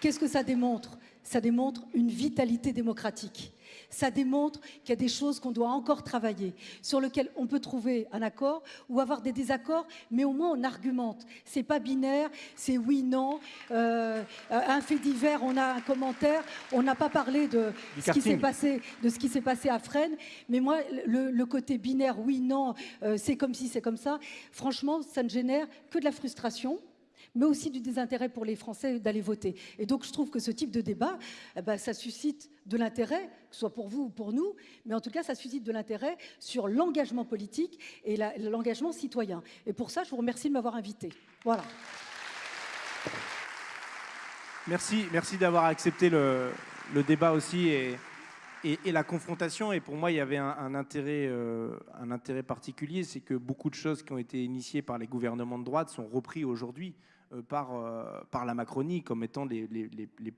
qu'est-ce que ça démontre? Ça démontre une vitalité démocratique ça démontre qu'il y a des choses qu'on doit encore travailler, sur lesquelles on peut trouver un accord ou avoir des désaccords, mais au moins on argumente. C'est pas binaire, c'est oui, non. Euh, un fait divers, on a un commentaire. On n'a pas parlé de ce, qui s'est passé, de ce qui s'est passé à Fresnes, mais moi, le, côté binaire, oui, non, euh, c'est comme si, c'est comme ça, franchement, ça ne génère que de la frustration mais aussi du désintérêt pour les Français d'aller voter. Et donc je trouve que ce type de débat, eh ben, ça suscite de l'intérêt, que ce soit pour vous ou pour nous, mais en tout cas ça suscite de l'intérêt sur l'engagement politique et l'engagement citoyen. Et pour ça, je vous remercie de m'avoir invité. Voilà. Merci, merci d'avoir accepté le, débat aussi et, et, la confrontation. Et pour moi, il y avait un, intérêt, euh, un intérêt particulier, c'est que beaucoup de choses qui ont été initiées par les gouvernements de droite sont reprises aujourd'hui. Euh, par, euh, par la Macronie comme étant les,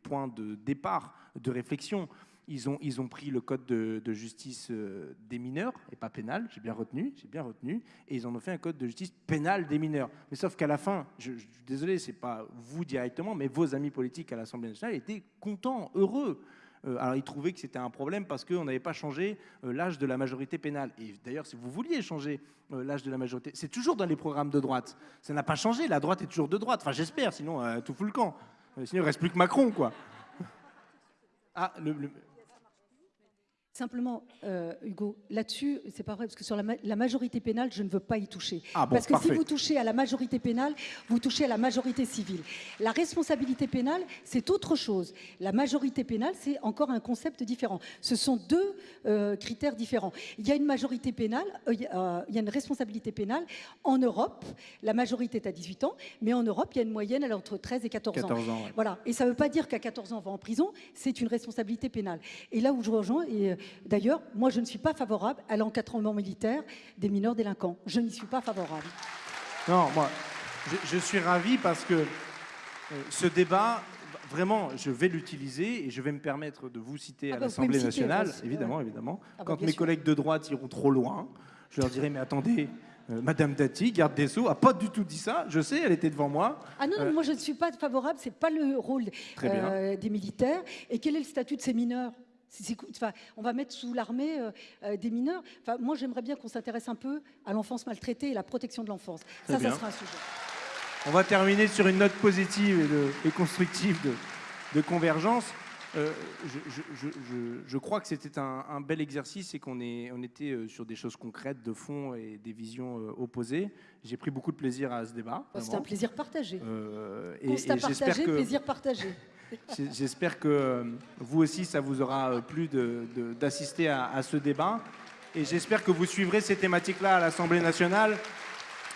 points de départ de réflexion. Ils ont, ils ont pris le code de, justice euh, des mineurs, et pas pénal, j'ai bien retenu, j'ai bien retenu, et ils en ont fait un code de justice pénal des mineurs. Mais sauf qu'à la fin, je, je désolé, c'est pas vous directement, mais vos amis politiques à l'Assemblée nationale étaient contents, heureux alors ils trouvaient que c'était un problème parce qu'on n'avait pas changé euh, l'âge de la majorité pénale. Et d'ailleurs, si vous vouliez changer euh, l'âge de la majorité, c'est toujours dans les programmes de droite. Ça n'a pas changé, la droite est toujours de droite. Enfin, j'espère, sinon tout fout le camp. sinon, il reste plus que Macron, quoi. Ah, le, Simplement, euh, Hugo, là-dessus, c'est pas vrai, parce que sur la, majorité pénale, je ne veux pas y toucher. Ah parce que si vous touchez à la majorité pénale, vous touchez à la majorité civile. La responsabilité pénale, c'est autre chose. La majorité pénale, c'est encore un concept différent. Ce sont deux euh, critères différents. Il y a une majorité pénale, euh, il y a une responsabilité pénale. En Europe, la majorité est à 18 ans, mais en Europe, il y a une moyenne, elle entre 13 et 14, 14 ans. Voilà. Et ça ne veut pas dire qu'à 14 ans, on va en prison, c'est une responsabilité pénale. Et là où je rejoins, et D'ailleurs, moi, je ne suis pas favorable à l'encadrement militaire des mineurs délinquants. Je n'y suis pas favorable. Non, moi, je, suis ravi parce que euh, ce débat, vraiment, je vais l'utiliser et je vais me permettre de vous citer à ah bah, l'Assemblée nationale, évidemment, évidemment. Ah bah, Quand mes collègues de droite iront trop loin, je leur dirai, mais attendez, euh, Madame Dati, garde des Sceaux, a pas du tout dit ça. Je sais, elle était devant moi. Ah non, euh, moi je ne suis pas favorable. C'est pas le rôle des militaires. Et quel est le statut de ces mineurs? On va mettre sous l'armée euh, euh, des mineurs. Enfin, moi, j'aimerais bien qu'on s'intéresse un peu à l'enfance maltraitée et la protection de l'enfance. Ça, ça sera un sujet. On va terminer sur une note positive et, constructive de, convergence. Euh, je, crois que c'était un, bel exercice et qu'on on était sur des choses concrètes, de fond et des visions opposées. J'ai pris beaucoup de plaisir à ce débat. C'est un plaisir partagé. et, Constat partagé, plaisir partagé. J'espère que euh, vous aussi, ça vous aura euh, plu d'assister à, ce débat. Et j'espère que vous suivrez ces thématiques-là à l'Assemblée nationale,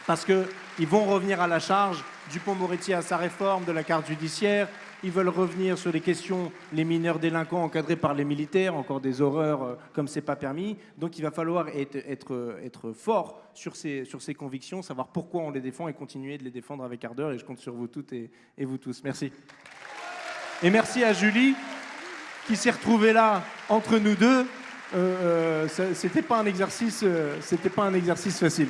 parce qu'ils vont revenir à la charge. Dupont-Moretti à sa réforme de la carte judiciaire. Ils veulent revenir sur les questions, les mineurs délinquants encadrés par les militaires, encore des horreurs euh, comme c'est pas permis. Donc il va falloir être, fort sur ces, convictions, savoir pourquoi on les défend et continuer de les défendre avec ardeur. Et je compte sur vous toutes et vous tous. Merci. Et merci à Julie qui s'est retrouvée là entre nous deux. Euh, euh, c'était euh, c'était pas un exercice facile.